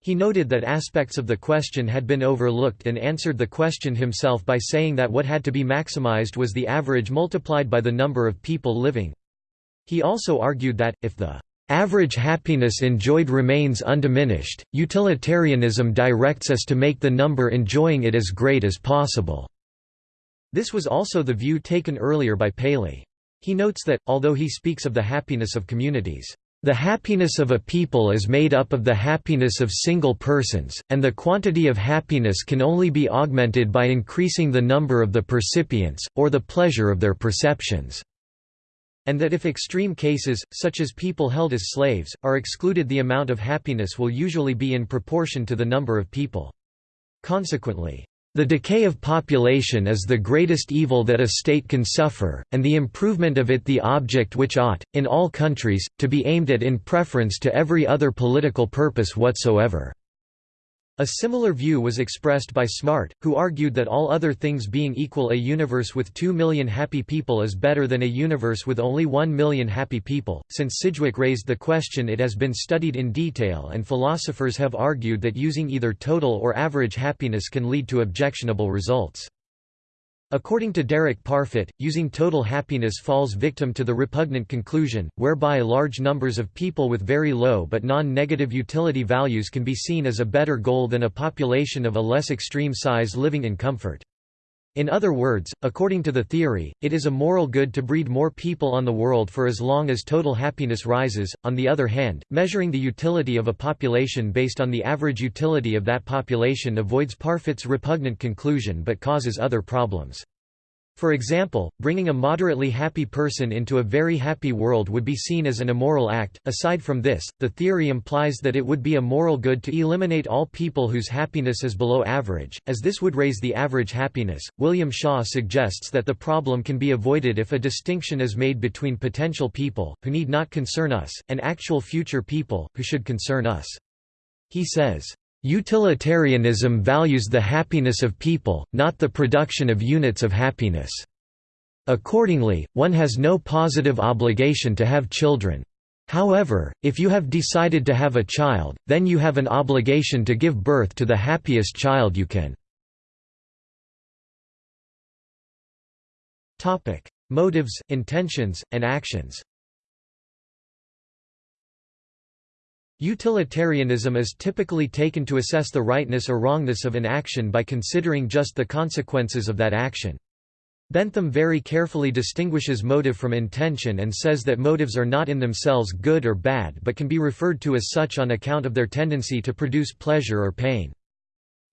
He noted that aspects of the question had been overlooked and answered the question himself by saying that what had to be maximized was the average multiplied by the number of people living. He also argued that, if the average happiness enjoyed remains undiminished, utilitarianism directs us to make the number enjoying it as great as possible. This was also the view taken earlier by Paley. He notes that, although he speaks of the happiness of communities, the happiness of a people is made up of the happiness of single persons, and the quantity of happiness can only be augmented by increasing the number of the percipients, or the pleasure of their perceptions. And that if extreme cases, such as people held as slaves, are excluded the amount of happiness will usually be in proportion to the number of people. Consequently, the decay of population is the greatest evil that a state can suffer, and the improvement of it the object which ought, in all countries, to be aimed at in preference to every other political purpose whatsoever. A similar view was expressed by Smart, who argued that all other things being equal a universe with 2 million happy people is better than a universe with only 1 million happy people. Since Sidgwick raised the question it has been studied in detail and philosophers have argued that using either total or average happiness can lead to objectionable results. According to Derek Parfit, using total happiness falls victim to the repugnant conclusion, whereby large numbers of people with very low but non-negative utility values can be seen as a better goal than a population of a less extreme size living in comfort. In other words, according to the theory, it is a moral good to breed more people on the world for as long as total happiness rises. On the other hand, measuring the utility of a population based on the average utility of that population avoids Parfit's repugnant conclusion but causes other problems. For example, bringing a moderately happy person into a very happy world would be seen as an immoral act. Aside from this, the theory implies that it would be a moral good to eliminate all people whose happiness is below average, as this would raise the average happiness. William Shaw suggests that the problem can be avoided if a distinction is made between potential people, who need not concern us, and actual future people, who should concern us. He says, Utilitarianism values the happiness of people, not the production of units of happiness. Accordingly, one has no positive obligation to have children. However, if you have decided to have a child, then you have an obligation to give birth to the happiest child you can. Motives, intentions, and actions Utilitarianism is typically taken to assess the rightness or wrongness of an action by considering just the consequences of that action. Bentham very carefully distinguishes motive from intention and says that motives are not in themselves good or bad but can be referred to as such on account of their tendency to produce pleasure or pain.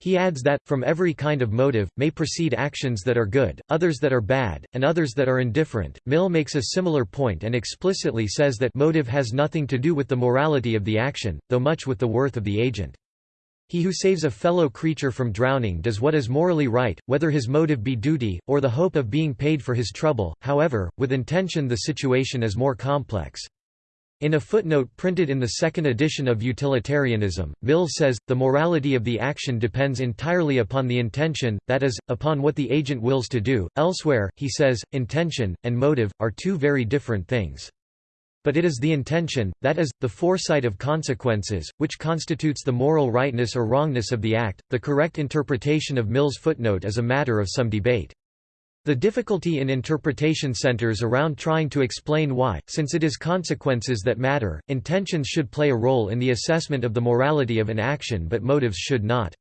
He adds that, from every kind of motive, may proceed actions that are good, others that are bad, and others that are indifferent. Mill makes a similar point and explicitly says that motive has nothing to do with the morality of the action, though much with the worth of the agent. He who saves a fellow creature from drowning does what is morally right, whether his motive be duty, or the hope of being paid for his trouble, however, with intention the situation is more complex. In a footnote printed in the second edition of Utilitarianism, Mill says, the morality of the action depends entirely upon the intention, that is, upon what the agent wills to do. Elsewhere, he says, intention, and motive, are two very different things. But it is the intention, that is, the foresight of consequences, which constitutes the moral rightness or wrongness of the act. The correct interpretation of Mill's footnote is a matter of some debate. The difficulty in interpretation centers around trying to explain why, since it is consequences that matter, intentions should play a role in the assessment of the morality of an action but motives should not.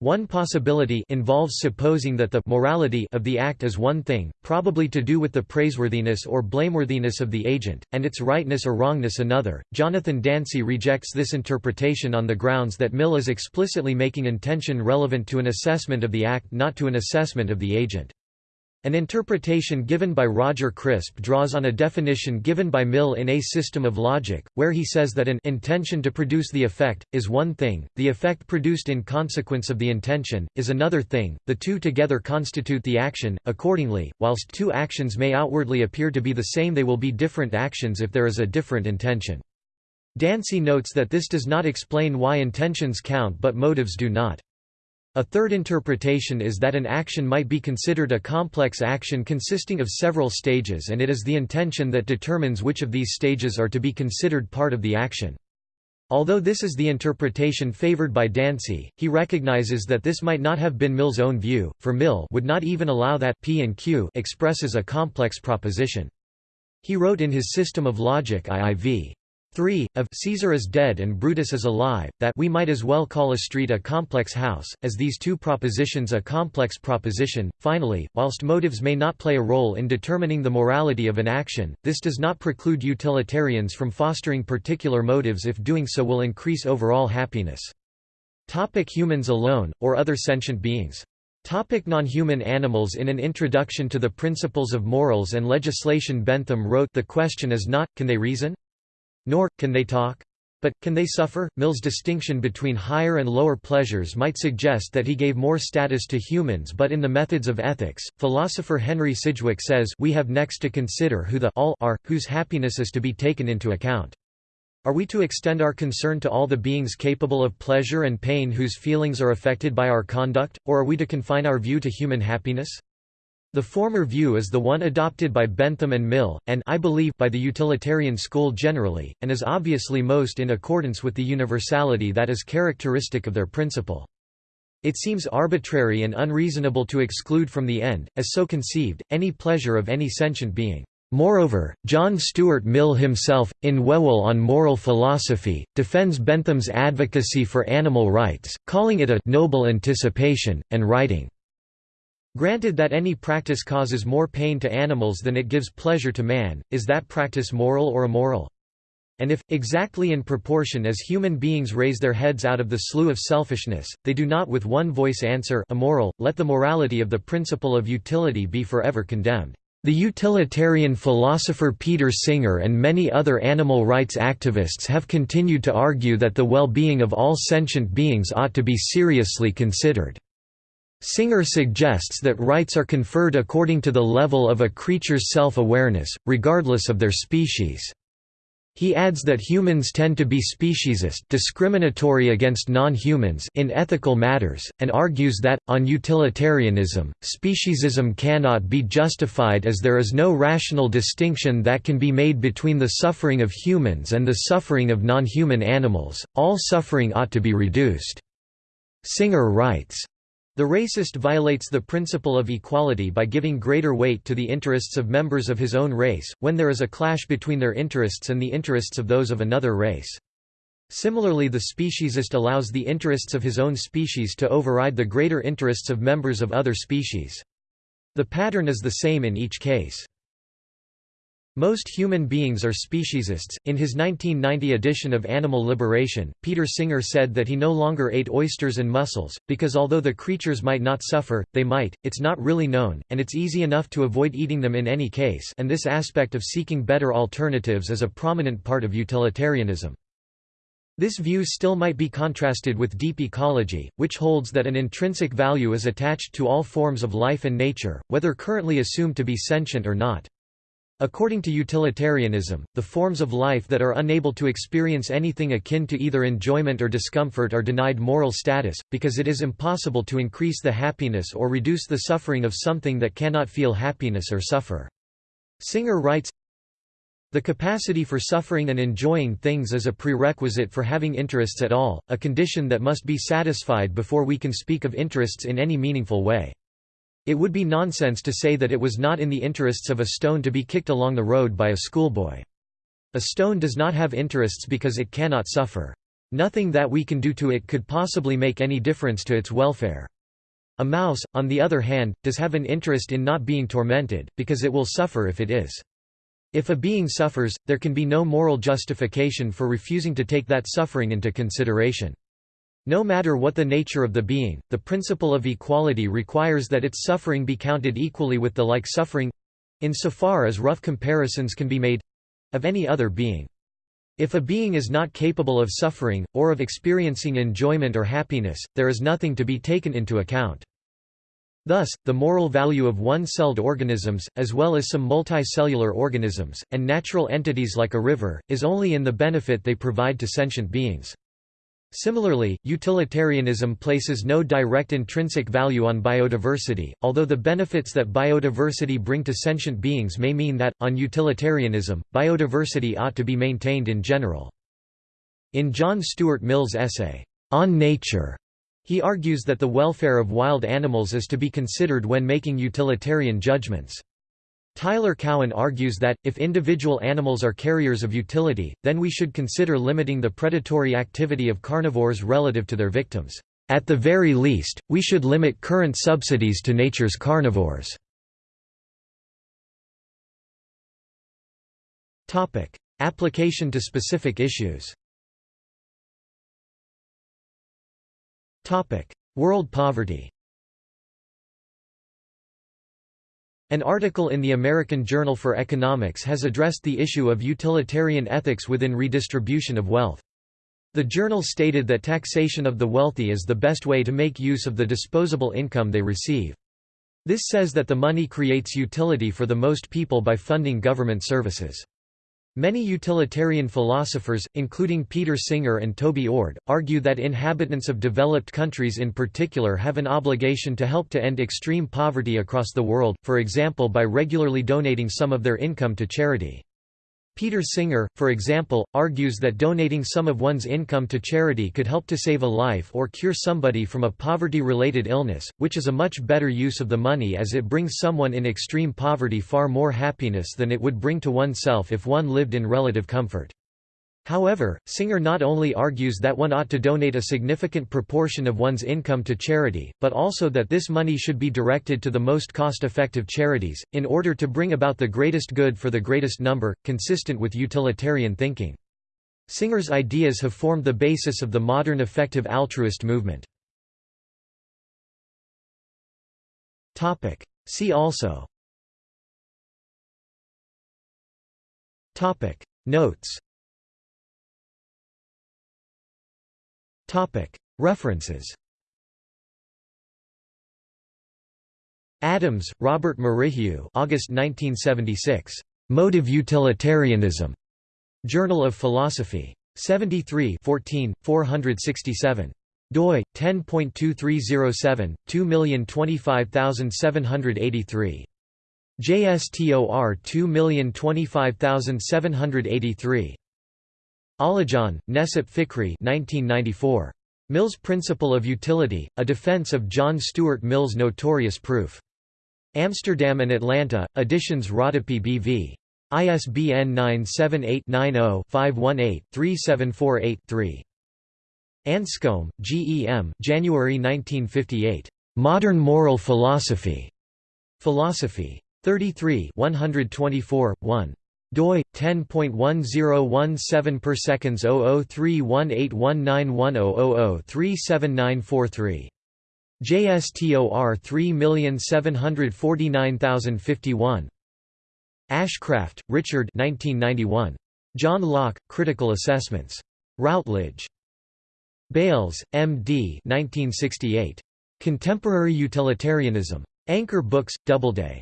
One possibility involves supposing that the morality of the act is one thing, probably to do with the praiseworthiness or blameworthiness of the agent, and its rightness or wrongness another. Jonathan Dancy rejects this interpretation on the grounds that Mill is explicitly making intention relevant to an assessment of the act not to an assessment of the agent. An interpretation given by Roger Crisp draws on a definition given by Mill in A System of Logic, where he says that an intention to produce the effect, is one thing, the effect produced in consequence of the intention, is another thing, the two together constitute the action, accordingly, whilst two actions may outwardly appear to be the same they will be different actions if there is a different intention. Dancy notes that this does not explain why intentions count but motives do not. A third interpretation is that an action might be considered a complex action consisting of several stages and it is the intention that determines which of these stages are to be considered part of the action. Although this is the interpretation favored by Dancy, he recognizes that this might not have been Mill's own view, for Mill would not even allow that P and Q expresses a complex proposition. He wrote in his System of Logic IIV. 3, of Caesar is dead and Brutus is alive, that we might as well call a street a complex house, as these two propositions a complex proposition. Finally, whilst motives may not play a role in determining the morality of an action, this does not preclude utilitarians from fostering particular motives if doing so will increase overall happiness. Topic humans alone, or other sentient beings Topic non-human animals In an introduction to the Principles of Morals and Legislation Bentham wrote The question is not, can they reason? Nor, can they talk? But, can they suffer? Mill's distinction between higher and lower pleasures might suggest that he gave more status to humans but in the methods of ethics, philosopher Henry Sidgwick says we have next to consider who the all are, whose happiness is to be taken into account. Are we to extend our concern to all the beings capable of pleasure and pain whose feelings are affected by our conduct, or are we to confine our view to human happiness? The former view is the one adopted by Bentham and Mill, and I believe by the utilitarian school generally, and is obviously most in accordance with the universality that is characteristic of their principle. It seems arbitrary and unreasonable to exclude from the end, as so conceived, any pleasure of any sentient being. Moreover, John Stuart Mill himself, in Whewell on Moral Philosophy, defends Bentham's advocacy for animal rights, calling it a «noble anticipation», and writing, Granted that any practice causes more pain to animals than it gives pleasure to man, is that practice moral or immoral? And if, exactly in proportion as human beings raise their heads out of the slough of selfishness, they do not with one voice answer immoral, let the morality of the principle of utility be forever condemned. The utilitarian philosopher Peter Singer and many other animal rights activists have continued to argue that the well-being of all sentient beings ought to be seriously considered. Singer suggests that rights are conferred according to the level of a creature's self-awareness, regardless of their species. He adds that humans tend to be speciesist discriminatory against non-humans in ethical matters, and argues that, on utilitarianism, speciesism cannot be justified as there is no rational distinction that can be made between the suffering of humans and the suffering of non-human animals, all suffering ought to be reduced. Singer writes, the racist violates the principle of equality by giving greater weight to the interests of members of his own race, when there is a clash between their interests and the interests of those of another race. Similarly the speciesist allows the interests of his own species to override the greater interests of members of other species. The pattern is the same in each case. Most human beings are speciesists. In his 1990 edition of Animal Liberation, Peter Singer said that he no longer ate oysters and mussels, because although the creatures might not suffer, they might, it's not really known, and it's easy enough to avoid eating them in any case and this aspect of seeking better alternatives is a prominent part of utilitarianism. This view still might be contrasted with deep ecology, which holds that an intrinsic value is attached to all forms of life and nature, whether currently assumed to be sentient or not. According to utilitarianism, the forms of life that are unable to experience anything akin to either enjoyment or discomfort are denied moral status, because it is impossible to increase the happiness or reduce the suffering of something that cannot feel happiness or suffer. Singer writes, the capacity for suffering and enjoying things is a prerequisite for having interests at all, a condition that must be satisfied before we can speak of interests in any meaningful way. It would be nonsense to say that it was not in the interests of a stone to be kicked along the road by a schoolboy. A stone does not have interests because it cannot suffer. Nothing that we can do to it could possibly make any difference to its welfare. A mouse, on the other hand, does have an interest in not being tormented, because it will suffer if it is. If a being suffers, there can be no moral justification for refusing to take that suffering into consideration. No matter what the nature of the being, the principle of equality requires that its suffering be counted equally with the like suffering—insofar as rough comparisons can be made—of any other being. If a being is not capable of suffering, or of experiencing enjoyment or happiness, there is nothing to be taken into account. Thus, the moral value of one-celled organisms, as well as some multicellular organisms, and natural entities like a river, is only in the benefit they provide to sentient beings. Similarly, utilitarianism places no direct intrinsic value on biodiversity, although the benefits that biodiversity bring to sentient beings may mean that, on utilitarianism, biodiversity ought to be maintained in general. In John Stuart Mill's essay, On Nature, he argues that the welfare of wild animals is to be considered when making utilitarian judgments. Tyler Cowen argues that, if individual animals are carriers of utility, then we should consider limiting the predatory activity of carnivores relative to their victims. At the very least, we should limit current subsidies to nature's carnivores. Application to specific issues World poverty An article in the American Journal for Economics has addressed the issue of utilitarian ethics within redistribution of wealth. The journal stated that taxation of the wealthy is the best way to make use of the disposable income they receive. This says that the money creates utility for the most people by funding government services. Many utilitarian philosophers, including Peter Singer and Toby Ord, argue that inhabitants of developed countries in particular have an obligation to help to end extreme poverty across the world, for example by regularly donating some of their income to charity. Peter Singer, for example, argues that donating some of one's income to charity could help to save a life or cure somebody from a poverty-related illness, which is a much better use of the money as it brings someone in extreme poverty far more happiness than it would bring to oneself if one lived in relative comfort. However, Singer not only argues that one ought to donate a significant proportion of one's income to charity, but also that this money should be directed to the most cost-effective charities, in order to bring about the greatest good for the greatest number, consistent with utilitarian thinking. Singer's ideas have formed the basis of the modern effective altruist movement. See also Notes References Adams, Robert Merrihew August 1976. Motive Utilitarianism. Journal of Philosophy. 73 14, 467 doi 10.2307 2025783 JSTOR 2025783 Alijan, Necip Fikri 1994. Mill's Principle of Utility, A Defense of John Stuart Mill's Notorious Proof. Amsterdam and Atlanta, editions Rodopi B.V. ISBN 978-90-518-3748-3. Anscombe, G. E. M. January 1958. Modern Moral Philosophy. Philosophy. 33 124, 1 doi 10.1017 per seconds 0031819100037943 JSTOR 3749051 Ashcraft, Richard 1991 John Locke Critical Assessments. Routledge. Bayles, M.D. 1968 Contemporary Utilitarianism. Anchor Books, Doubleday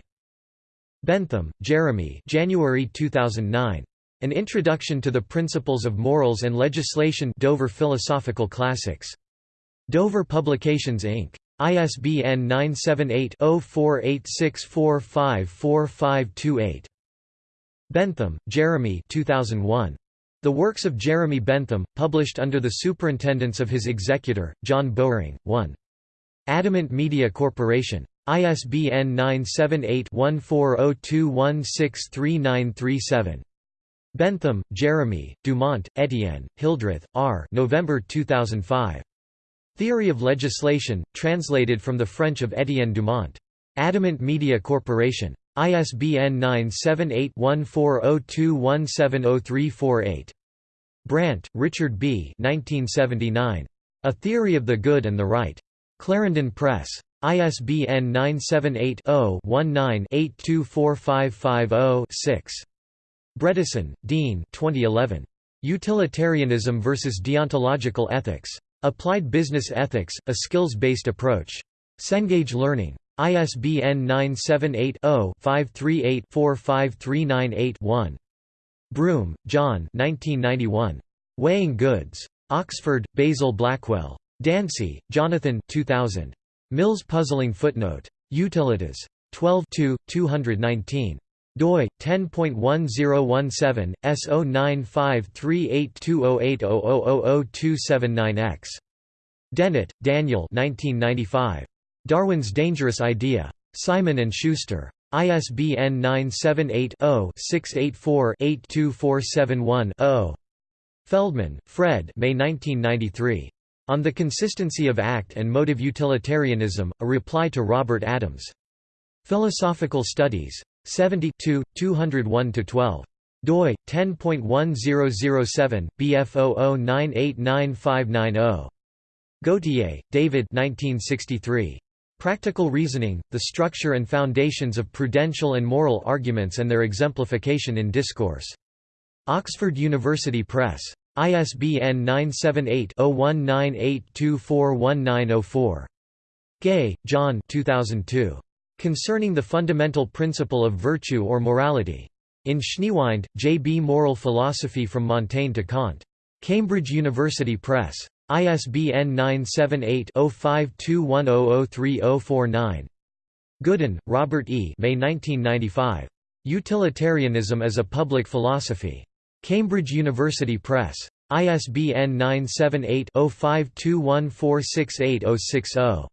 Bentham, Jeremy January 2009. An Introduction to the Principles of Morals and Legislation Dover Philosophical Classics. Dover Publications Inc. ISBN 978-0486454528. Bentham, Jeremy 2001. The Works of Jeremy Bentham, published under the superintendence of his executor, John Bowring, 1. Adamant Media Corporation. ISBN 978-1402163937. Bentham, Jeremy, Dumont, Etienne, Hildreth, R. November 2005. Theory of Legislation, translated from the French of Etienne Dumont. Adamant Media Corporation. ISBN 978-1402170348. Brandt, Richard B. 1979. A Theory of the Good and the Right. Clarendon Press. ISBN 978-0-19-824550-6. Bredeson, Dean 2011. Utilitarianism versus Deontological Ethics. Applied Business Ethics, A Skills-Based Approach. Cengage Learning. ISBN 978-0-538-45398-1. Broome, John Weighing Goods. Oxford, Basil Blackwell. Dancy, Jonathan 2000. Mill's puzzling footnote. Utilitas. 12 219. doi 10.1017 S09538208000279X Dennett, Daniel 1995 Darwin's Dangerous Idea Simon and Schuster ISBN 978 0 684 82471 0 Feldman, Fred May 1993. On the Consistency of Act and Motive Utilitarianism, a reply to Robert Adams. Philosophical Studies. 72, 201–12 doi 10.1007 bf00989590 Gauthier, David 1963 Practical Reasoning The Structure and Foundations of Prudential and Moral Arguments and Their Exemplification in Discourse. Oxford University Press ISBN 978-0198241904. Gay, John 2002. Concerning the Fundamental Principle of Virtue or Morality. In Schneewind, J. B. Moral Philosophy from Montaigne to Kant. Cambridge University Press. ISBN 978-0521003049. Goodin, Robert E. May 1995. Utilitarianism as a Public Philosophy. Cambridge University Press. ISBN 978-0521468060.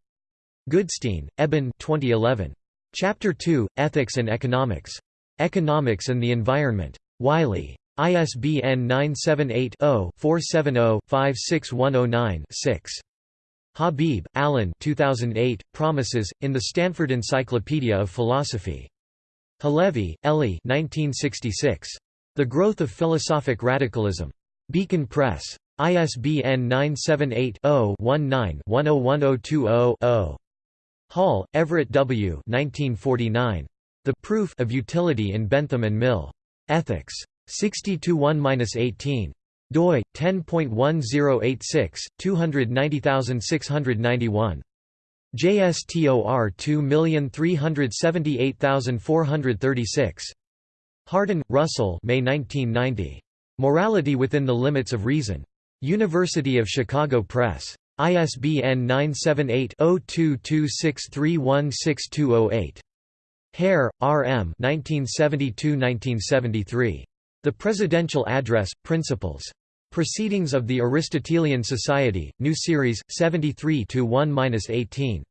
Goodstein, Eben 2011. Chapter 2, Ethics and Economics. Economics and the Environment. Wiley. ISBN 978-0-470-56109-6. Habib, Alan 2008, Promises, in the Stanford Encyclopedia of Philosophy. Halévy, Eli 1966. The Growth of Philosophic Radicalism. Beacon Press. ISBN 978-0-19-101020-0. Hall, Everett W. 1949. The Proof of Utility in Bentham and Mill. Ethics. 60-1-18 doi 10.1086 290691 JSTOR 2378436 Hardin, Russell May 1990. Morality Within the Limits of Reason. University of Chicago Press. ISBN 978-0226316208. Hare, R. M. 1972–1973. The Presidential Address, Principles. Proceedings of the Aristotelian Society, New Series, 73–1–18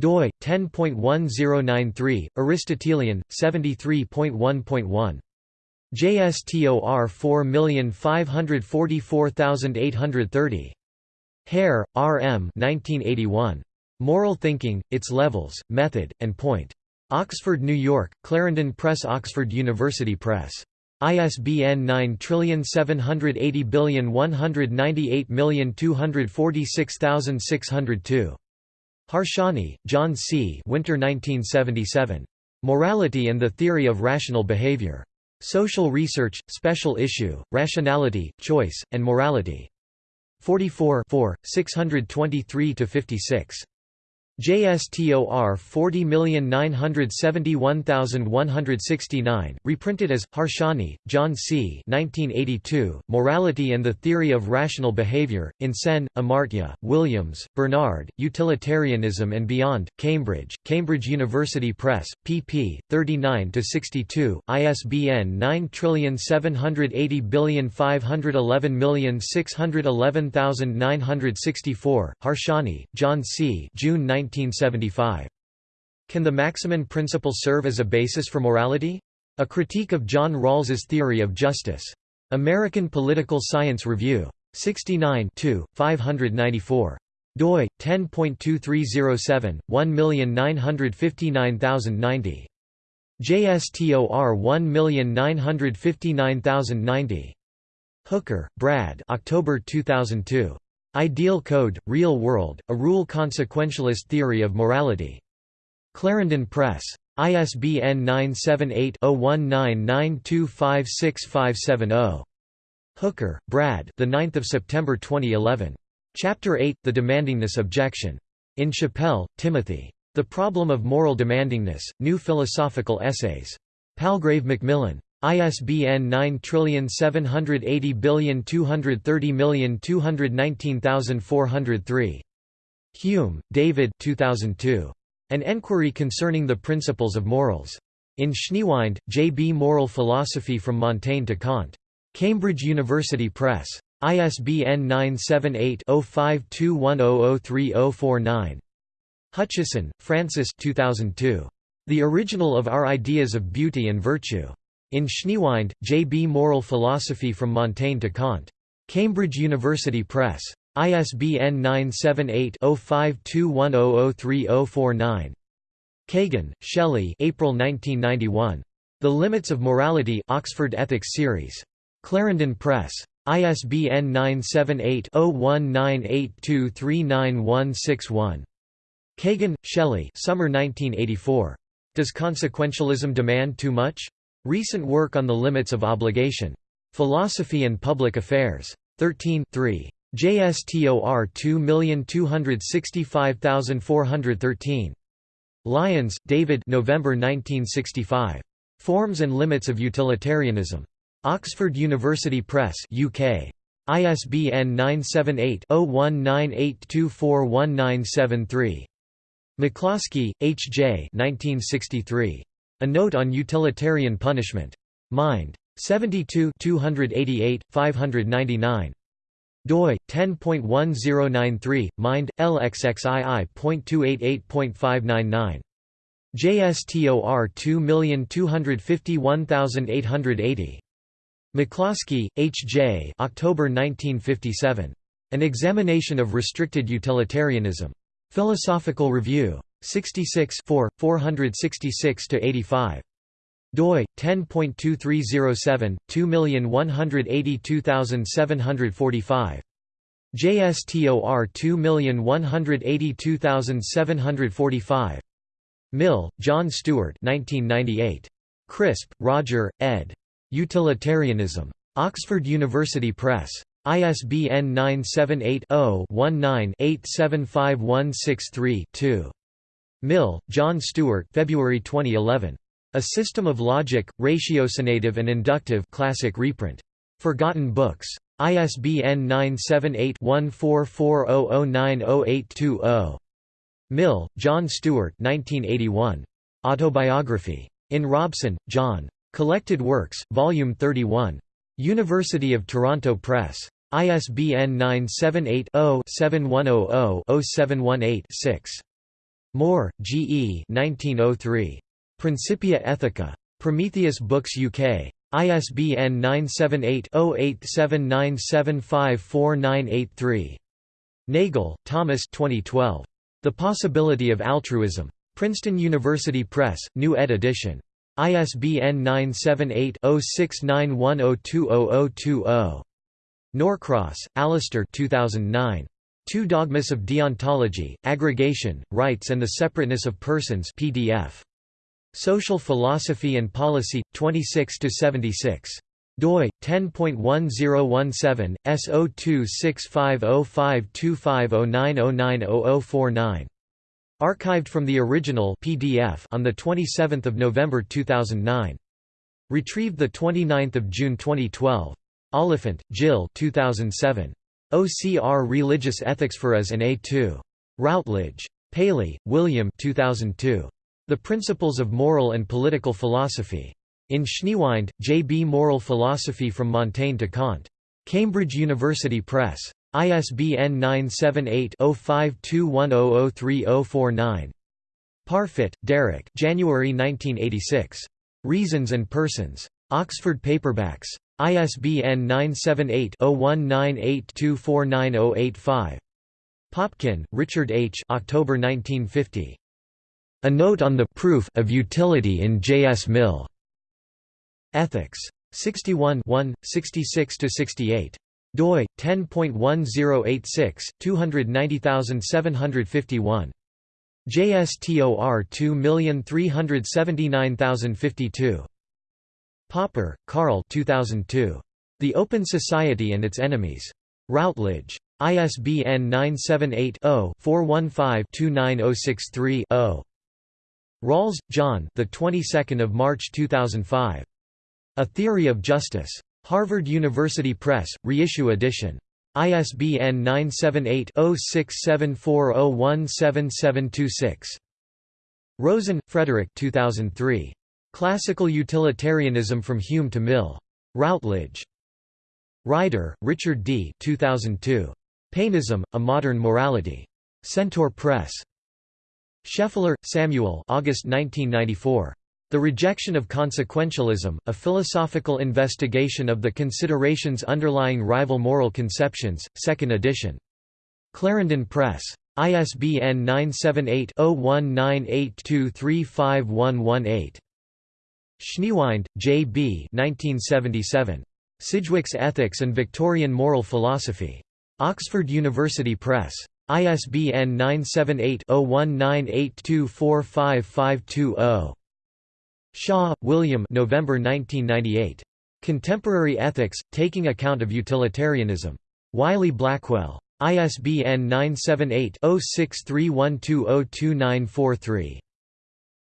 doi 10.1093 Aristotelian 73.1.1 JSTOR 4544830 Hare, R. M. 1981. Moral Thinking, Its Levels, Method, and Point. Oxford, New York, Clarendon Press Oxford University Press. ISBN 9780198246602. Harsanyi, John C. Winter 1977. Morality and the Theory of Rational Behavior. Social Research, Special Issue, Rationality, Choice, and Morality. 44 623–56. JSTOR 40971169, reprinted as, Harsanyi, John C. 1982, Morality and the Theory of Rational Behavior, in Sen, Amartya, Williams, Bernard, Utilitarianism and Beyond, Cambridge, Cambridge University Press, pp. 39–62, ISBN 9780511611964, Harsanyi, John C. June 19 1975. Can the Maximin principle serve as a basis for morality? A Critique of John Rawls's Theory of Justice. American Political Science Review. 69 594 doi 10.2307 1959090 JSTOR 1959090 Hooker, Brad October 2002 Ideal Code, Real World, A Rule Consequentialist Theory of Morality. Clarendon Press. ISBN 978-0199256570. Hooker, Brad the 9th of September 2011. Chapter 8 The Demandingness Objection. In Chappell, Timothy. The Problem of Moral Demandingness, New Philosophical Essays. Palgrave Macmillan. ISBN 9780230219403. Hume, David 2002. An Enquiry Concerning the Principles of Morals. In Schneewind, J. B. Moral Philosophy from Montaigne to Kant. Cambridge University Press. ISBN 978-0521003049. Hutcheson, Francis 2002. The Original of Our Ideas of Beauty and Virtue. In Schneewind, J. B. Moral Philosophy from Montaigne to Kant. Cambridge University Press. ISBN 978-0521003049. Kagan, Shelley April 1991. The Limits of Morality Oxford Ethics Series. Clarendon Press. ISBN 978-0198239161. Kagan, Shelley Summer 1984. Does Consequentialism Demand Too Much? Recent Work on the Limits of Obligation. Philosophy and Public Affairs. 13 3. JSTOR 2265413. Lyons, David November 1965. Forms and Limits of Utilitarianism. Oxford University Press UK. ISBN 978-0198241973. McCloskey, H. J. 1963. A Note on Utilitarian Punishment. Mind. 72 288, 599 doi 10.1093 mind lxxii.288.599 JSTOR 2251880 McCloskey, H. J. October 1957. An Examination of Restricted Utilitarianism. Philosophical Review. 66 466–85 doi 10.2307 2182745 JSTOR 2182745 Mill, John Stuart 1998 Crisp, Roger, ed. Utilitarianism. Oxford University Press. ISBN 978 0 19 875163 2. Mill, John Stuart February 2011. A System of Logic, Ratiocinative and Inductive classic reprint. Forgotten Books. ISBN 978-1440090820. Mill, John Stuart 1981. Autobiography. In Robson, John. Collected Works, Volume 31. University of Toronto Press. ISBN 978 0 7100 0718 6. Moore, G. E. 1903. Principia Ethica. Prometheus Books UK. ISBN 978-0879754983. Nagel, Thomas 2012. The Possibility of Altruism. Princeton University Press, New Ed edition. ISBN 978-0691020020. Norcross, Alastair 2009. Two Dogmas of Deontology, Aggregation, Rights and the Separateness of Persons PDF. Social Philosophy and Policy, 26–76. doi 10.1017 S0265052509090049. Archived from the original PDF on the 27th of November 2009. Retrieved the 29th of June 2012. Oliphant, Jill 2007. OCR Religious Ethics for Us in A2. Routledge. Paley, William 2002. The Principles of Moral and Political Philosophy. In Schneewind, J. B. Moral Philosophy from Montaigne to Kant. Cambridge University Press. ISBN 978-0521003049. Parfit, Derek January 1986. Reasons and Persons. Oxford Paperbacks. ISBN 978-0198249085. Popkin, Richard H. October 1950. A Note on the Proof of Utility in J. S. Mill. Ethics. 61 66–68. doi 10.1086 290751. JSTOR 2379052. Popper, Karl 2002. The Open Society and Its Enemies. Routledge. ISBN 978 0 415 29063 0. Rawls, John. The 22nd of March 2005. A Theory of Justice. Harvard University Press, reissue edition. ISBN 978-0674017726. Rosen, Frederick 2003. Classical Utilitarianism from Hume to Mill. Routledge. Ryder, Richard D. 2002. Painism, A Modern Morality. Centaur Press. Scheffler, Samuel August 1994. The Rejection of Consequentialism, A Philosophical Investigation of the Considerations Underlying Rival Moral Conceptions, 2nd edition. Clarendon Press. ISBN 978-0198235118. Schneewind, J. B. 1977. Sidgwick's Ethics and Victorian Moral Philosophy. Oxford University Press. ISBN 978-0198245520. Shaw, William November 1998. Contemporary Ethics, Taking Account of Utilitarianism. Wiley-Blackwell. ISBN 978-0631202943.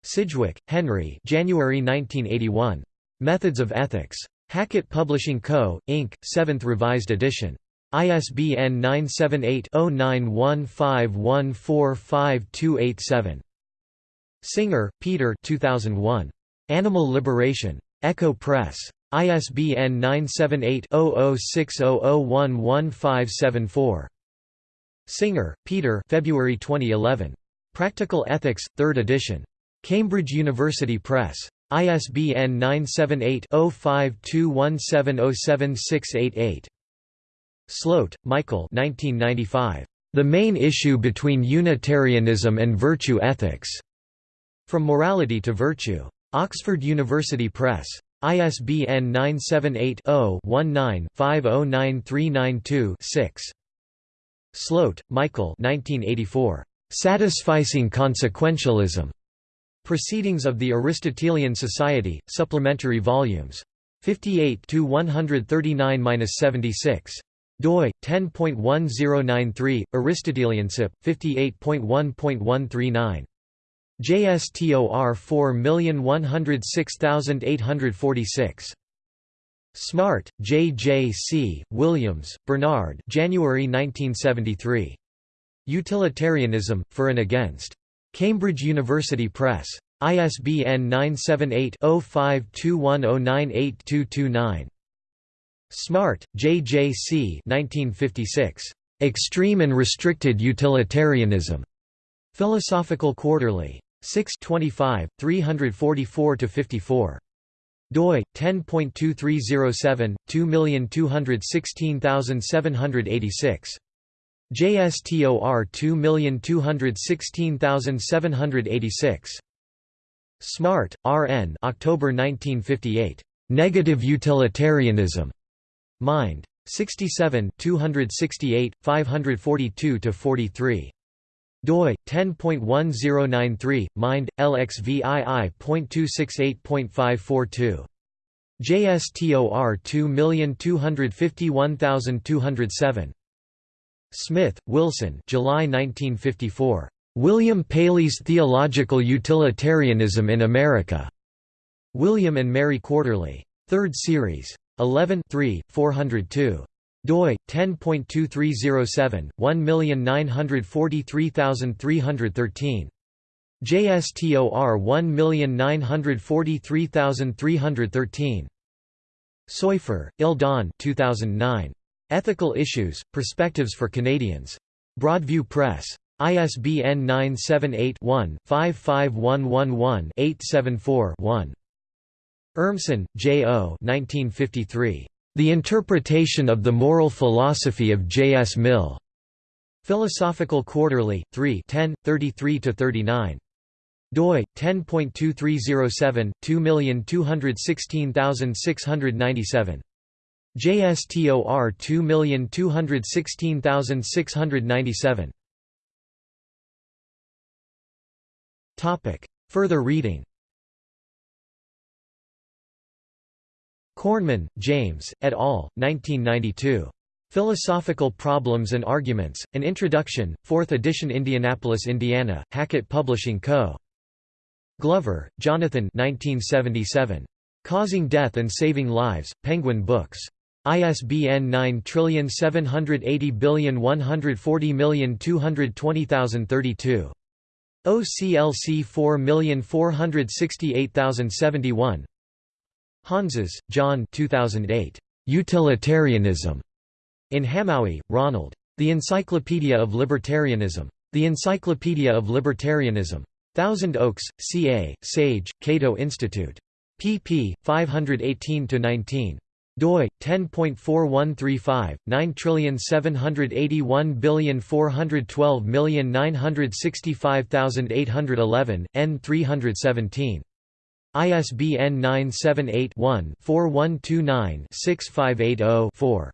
Sidgwick, Henry January 1981. Methods of Ethics. Hackett Publishing Co., Inc., 7th Revised Edition. ISBN 978-0915145287. Singer, Peter 2001. Animal Liberation. Ecco Press. ISBN 978-0060011574. Singer, Peter February 2011. Practical Ethics, 3rd edition. Cambridge University Press. ISBN 978-0521707688. Slote, Michael 1995. The Main Issue Between Unitarianism and Virtue Ethics. From Morality to Virtue. Oxford University Press. ISBN 978-0-19-509392-6. Slote, Michael 1984. Satisficing Consequentialism. Proceedings of the Aristotelian Society, supplementary volumes. 58 to 139-76 doi 10.1093 Aristoteliansip 58.1.139 JSTOR 4106846 Smart, J. J. C., Williams, Bernard January 1973. Utilitarianism, For and Against. Cambridge University Press. ISBN 978-0521098229. Smart, J. J. C. 1956. Extreme and Restricted Utilitarianism. Philosophical Quarterly. 6 25, 344–54 doi 10.2307 2216786 JSTOR 2216786 Smart, R. N. October 1958. Negative Utilitarianism. Mind. 67 268, 542–43 doi 10.1093 mind lxvii.268.542 JSTOR 2251207 Smith, Wilson July 1954. William Paley's Theological Utilitarianism in America. William and Mary Quarterly. 3rd Series. 11 402 doi 10.2307 1943313 JSTOR 1943313 Soifer, Eldon 2009 Ethical Issues Perspectives for Canadians Broadview Press ISBN 978 one 55111 874 one Urmson, J. O. 1953. The Interpretation of the Moral Philosophy of J. S. Mill. Philosophical Quarterly, 3 10, 33–39. doi 10.2307 2216697. JSTOR 2216697. Topic. Further reading Cornman, James, et al., 1992. Philosophical Problems and Arguments, An Introduction, 4th edition Indianapolis, Indiana, Hackett Publishing Co. Glover, Jonathan 1977. Causing Death and Saving Lives, Penguin Books. ISBN 9780140220032. OCLC 4468071 Hanses, John 2008. Utilitarianism. In Hamowy, Ronald. The Encyclopedia of Libertarianism. The Encyclopedia of Libertarianism. Thousand Oaks, CA, Sage, Cato Institute. pp. 518–19 doi 10.4135 9781412965811 n 317 ISBN 978-1-4129-6580-4.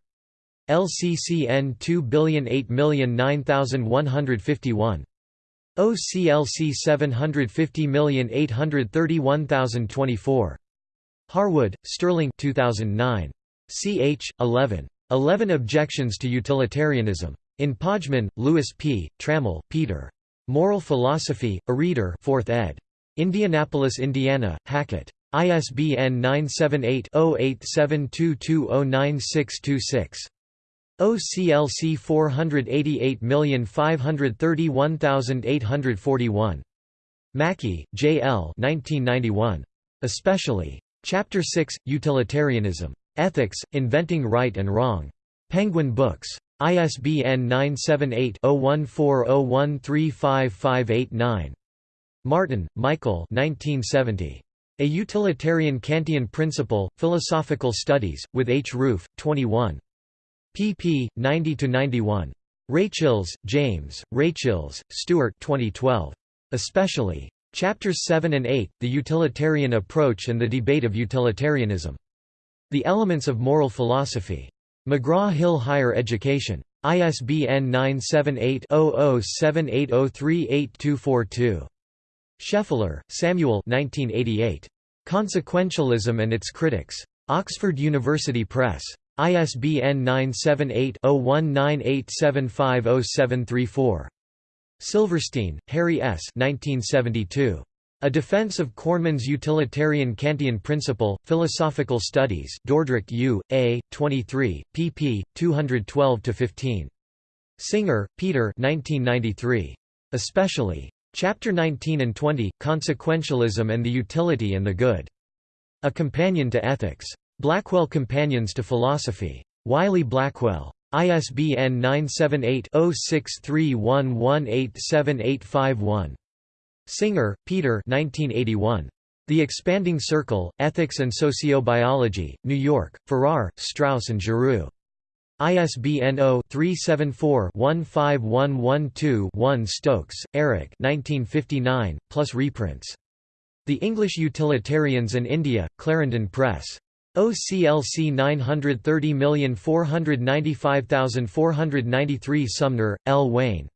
LCCN 2008009151. OCLC 750831024. Harwood, Sterling 2009. ch. 11. 11 Objections to Utilitarianism. In Pojman, Louis P., Trammell, Peter. Moral Philosophy, a Reader 4th ed. Indianapolis, Indiana, Hackett. ISBN 978-0872209626. OCLC 488531841. Mackie, J. L. 1991. Especially. Chapter 6, Utilitarianism. Ethics, Inventing Right and Wrong. Penguin Books. ISBN 978 0140135589. Martin, Michael 1970. A Utilitarian Kantian Principle, Philosophical Studies, with H. Roof, 21. pp. 90–91. Rachels, James, Rachels, Stuart 2012. Especially. Chapters 7 and 8, The Utilitarian Approach and the Debate of Utilitarianism. The Elements of Moral Philosophy. McGraw-Hill Higher Education. ISBN 978 0078038242. Scheffler, Samuel 1988. Consequentialism and its Critics. Oxford University Press. ISBN 978-0198750734. Silverstein, Harry S. 1972. A Defense of Cornman's Utilitarian Kantian Principle, Philosophical Studies Dordrecht U. A. 23, pp. 212–15. Singer, Peter 1993. Especially. Chapter 19 and 20, Consequentialism and the Utility and the Good. A Companion to Ethics. Blackwell Companions to Philosophy. Wiley Blackwell. ISBN 978-0631187851. Singer, Peter 1981. The Expanding Circle, Ethics and Sociobiology, New York, Farrar, Straus and Giroux. ISBN 0-374-15112-1 Stokes, Eric 1959, plus reprints. The English Utilitarians and India, Clarendon Press. OCLC 930495493 Sumner, L. Wayne.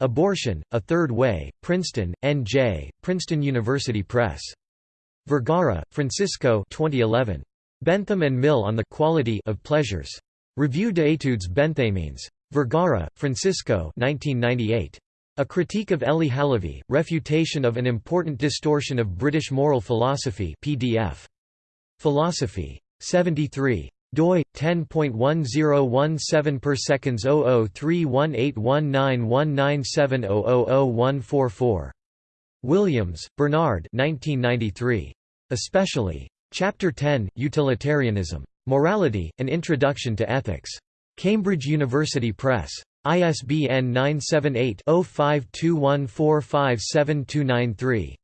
Abortion, A Third Way, Princeton, N.J., Princeton University Press. Vergara, Francisco 2011. Bentham and Mill on the Quality of Pleasures. Revue d'études Benthamiennes. Vergara, Francisco 1998. A Critique of Elie Halévy, Refutation of an Important Distortion of British Moral Philosophy PDF. Philosophy. 73 doi 10.1017 per seconds 0031819197000144 Williams, Bernard 1993 especially chapter 10 utilitarianism Morality, An Introduction to Ethics. Cambridge University Press. ISBN 978-0521457293.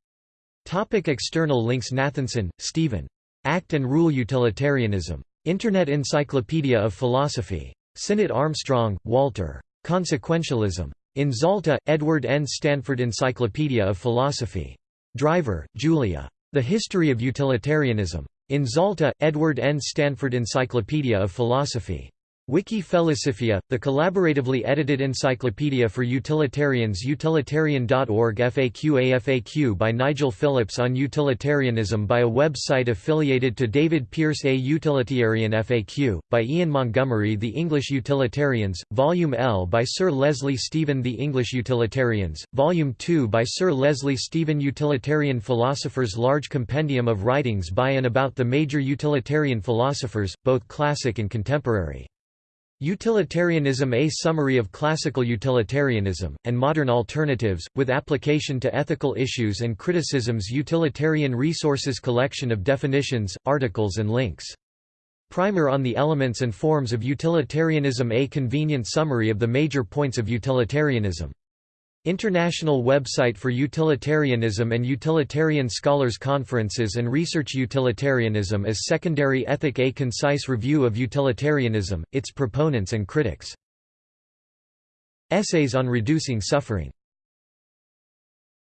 Topic external links Nathanson, Stephen. Act and Rule Utilitarianism. Internet Encyclopedia of Philosophy. Sinnott Armstrong, Walter. Consequentialism. In Zalta, Edward N. Stanford Encyclopedia of Philosophy. Driver, Julia. The History of Utilitarianism. In Zalta, Edward N. Stanford Encyclopedia of Philosophy. Wiki Philosophia, the collaboratively edited encyclopedia for utilitarians utilitarian.org FAQ AFAQ by Nigel Phillips on utilitarianism by a website affiliated to David Pearce A Utilitarian FAQ, by Ian Montgomery The English Utilitarians, Volume L by Sir Leslie Stephen The English Utilitarians, Volume 2 by Sir Leslie Stephen Utilitarian Philosophers Large compendium of writings by and about the major utilitarian philosophers, both classic and contemporary. Utilitarianism A summary of classical utilitarianism, and modern alternatives, with application to ethical issues and criticisms Utilitarian resources collection of definitions, articles and links. Primer on the elements and forms of utilitarianism A convenient summary of the major points of utilitarianism International website for utilitarianism and utilitarian scholars conferences and research Utilitarianism as secondary ethic A concise review of utilitarianism, its proponents and critics. Essays on reducing suffering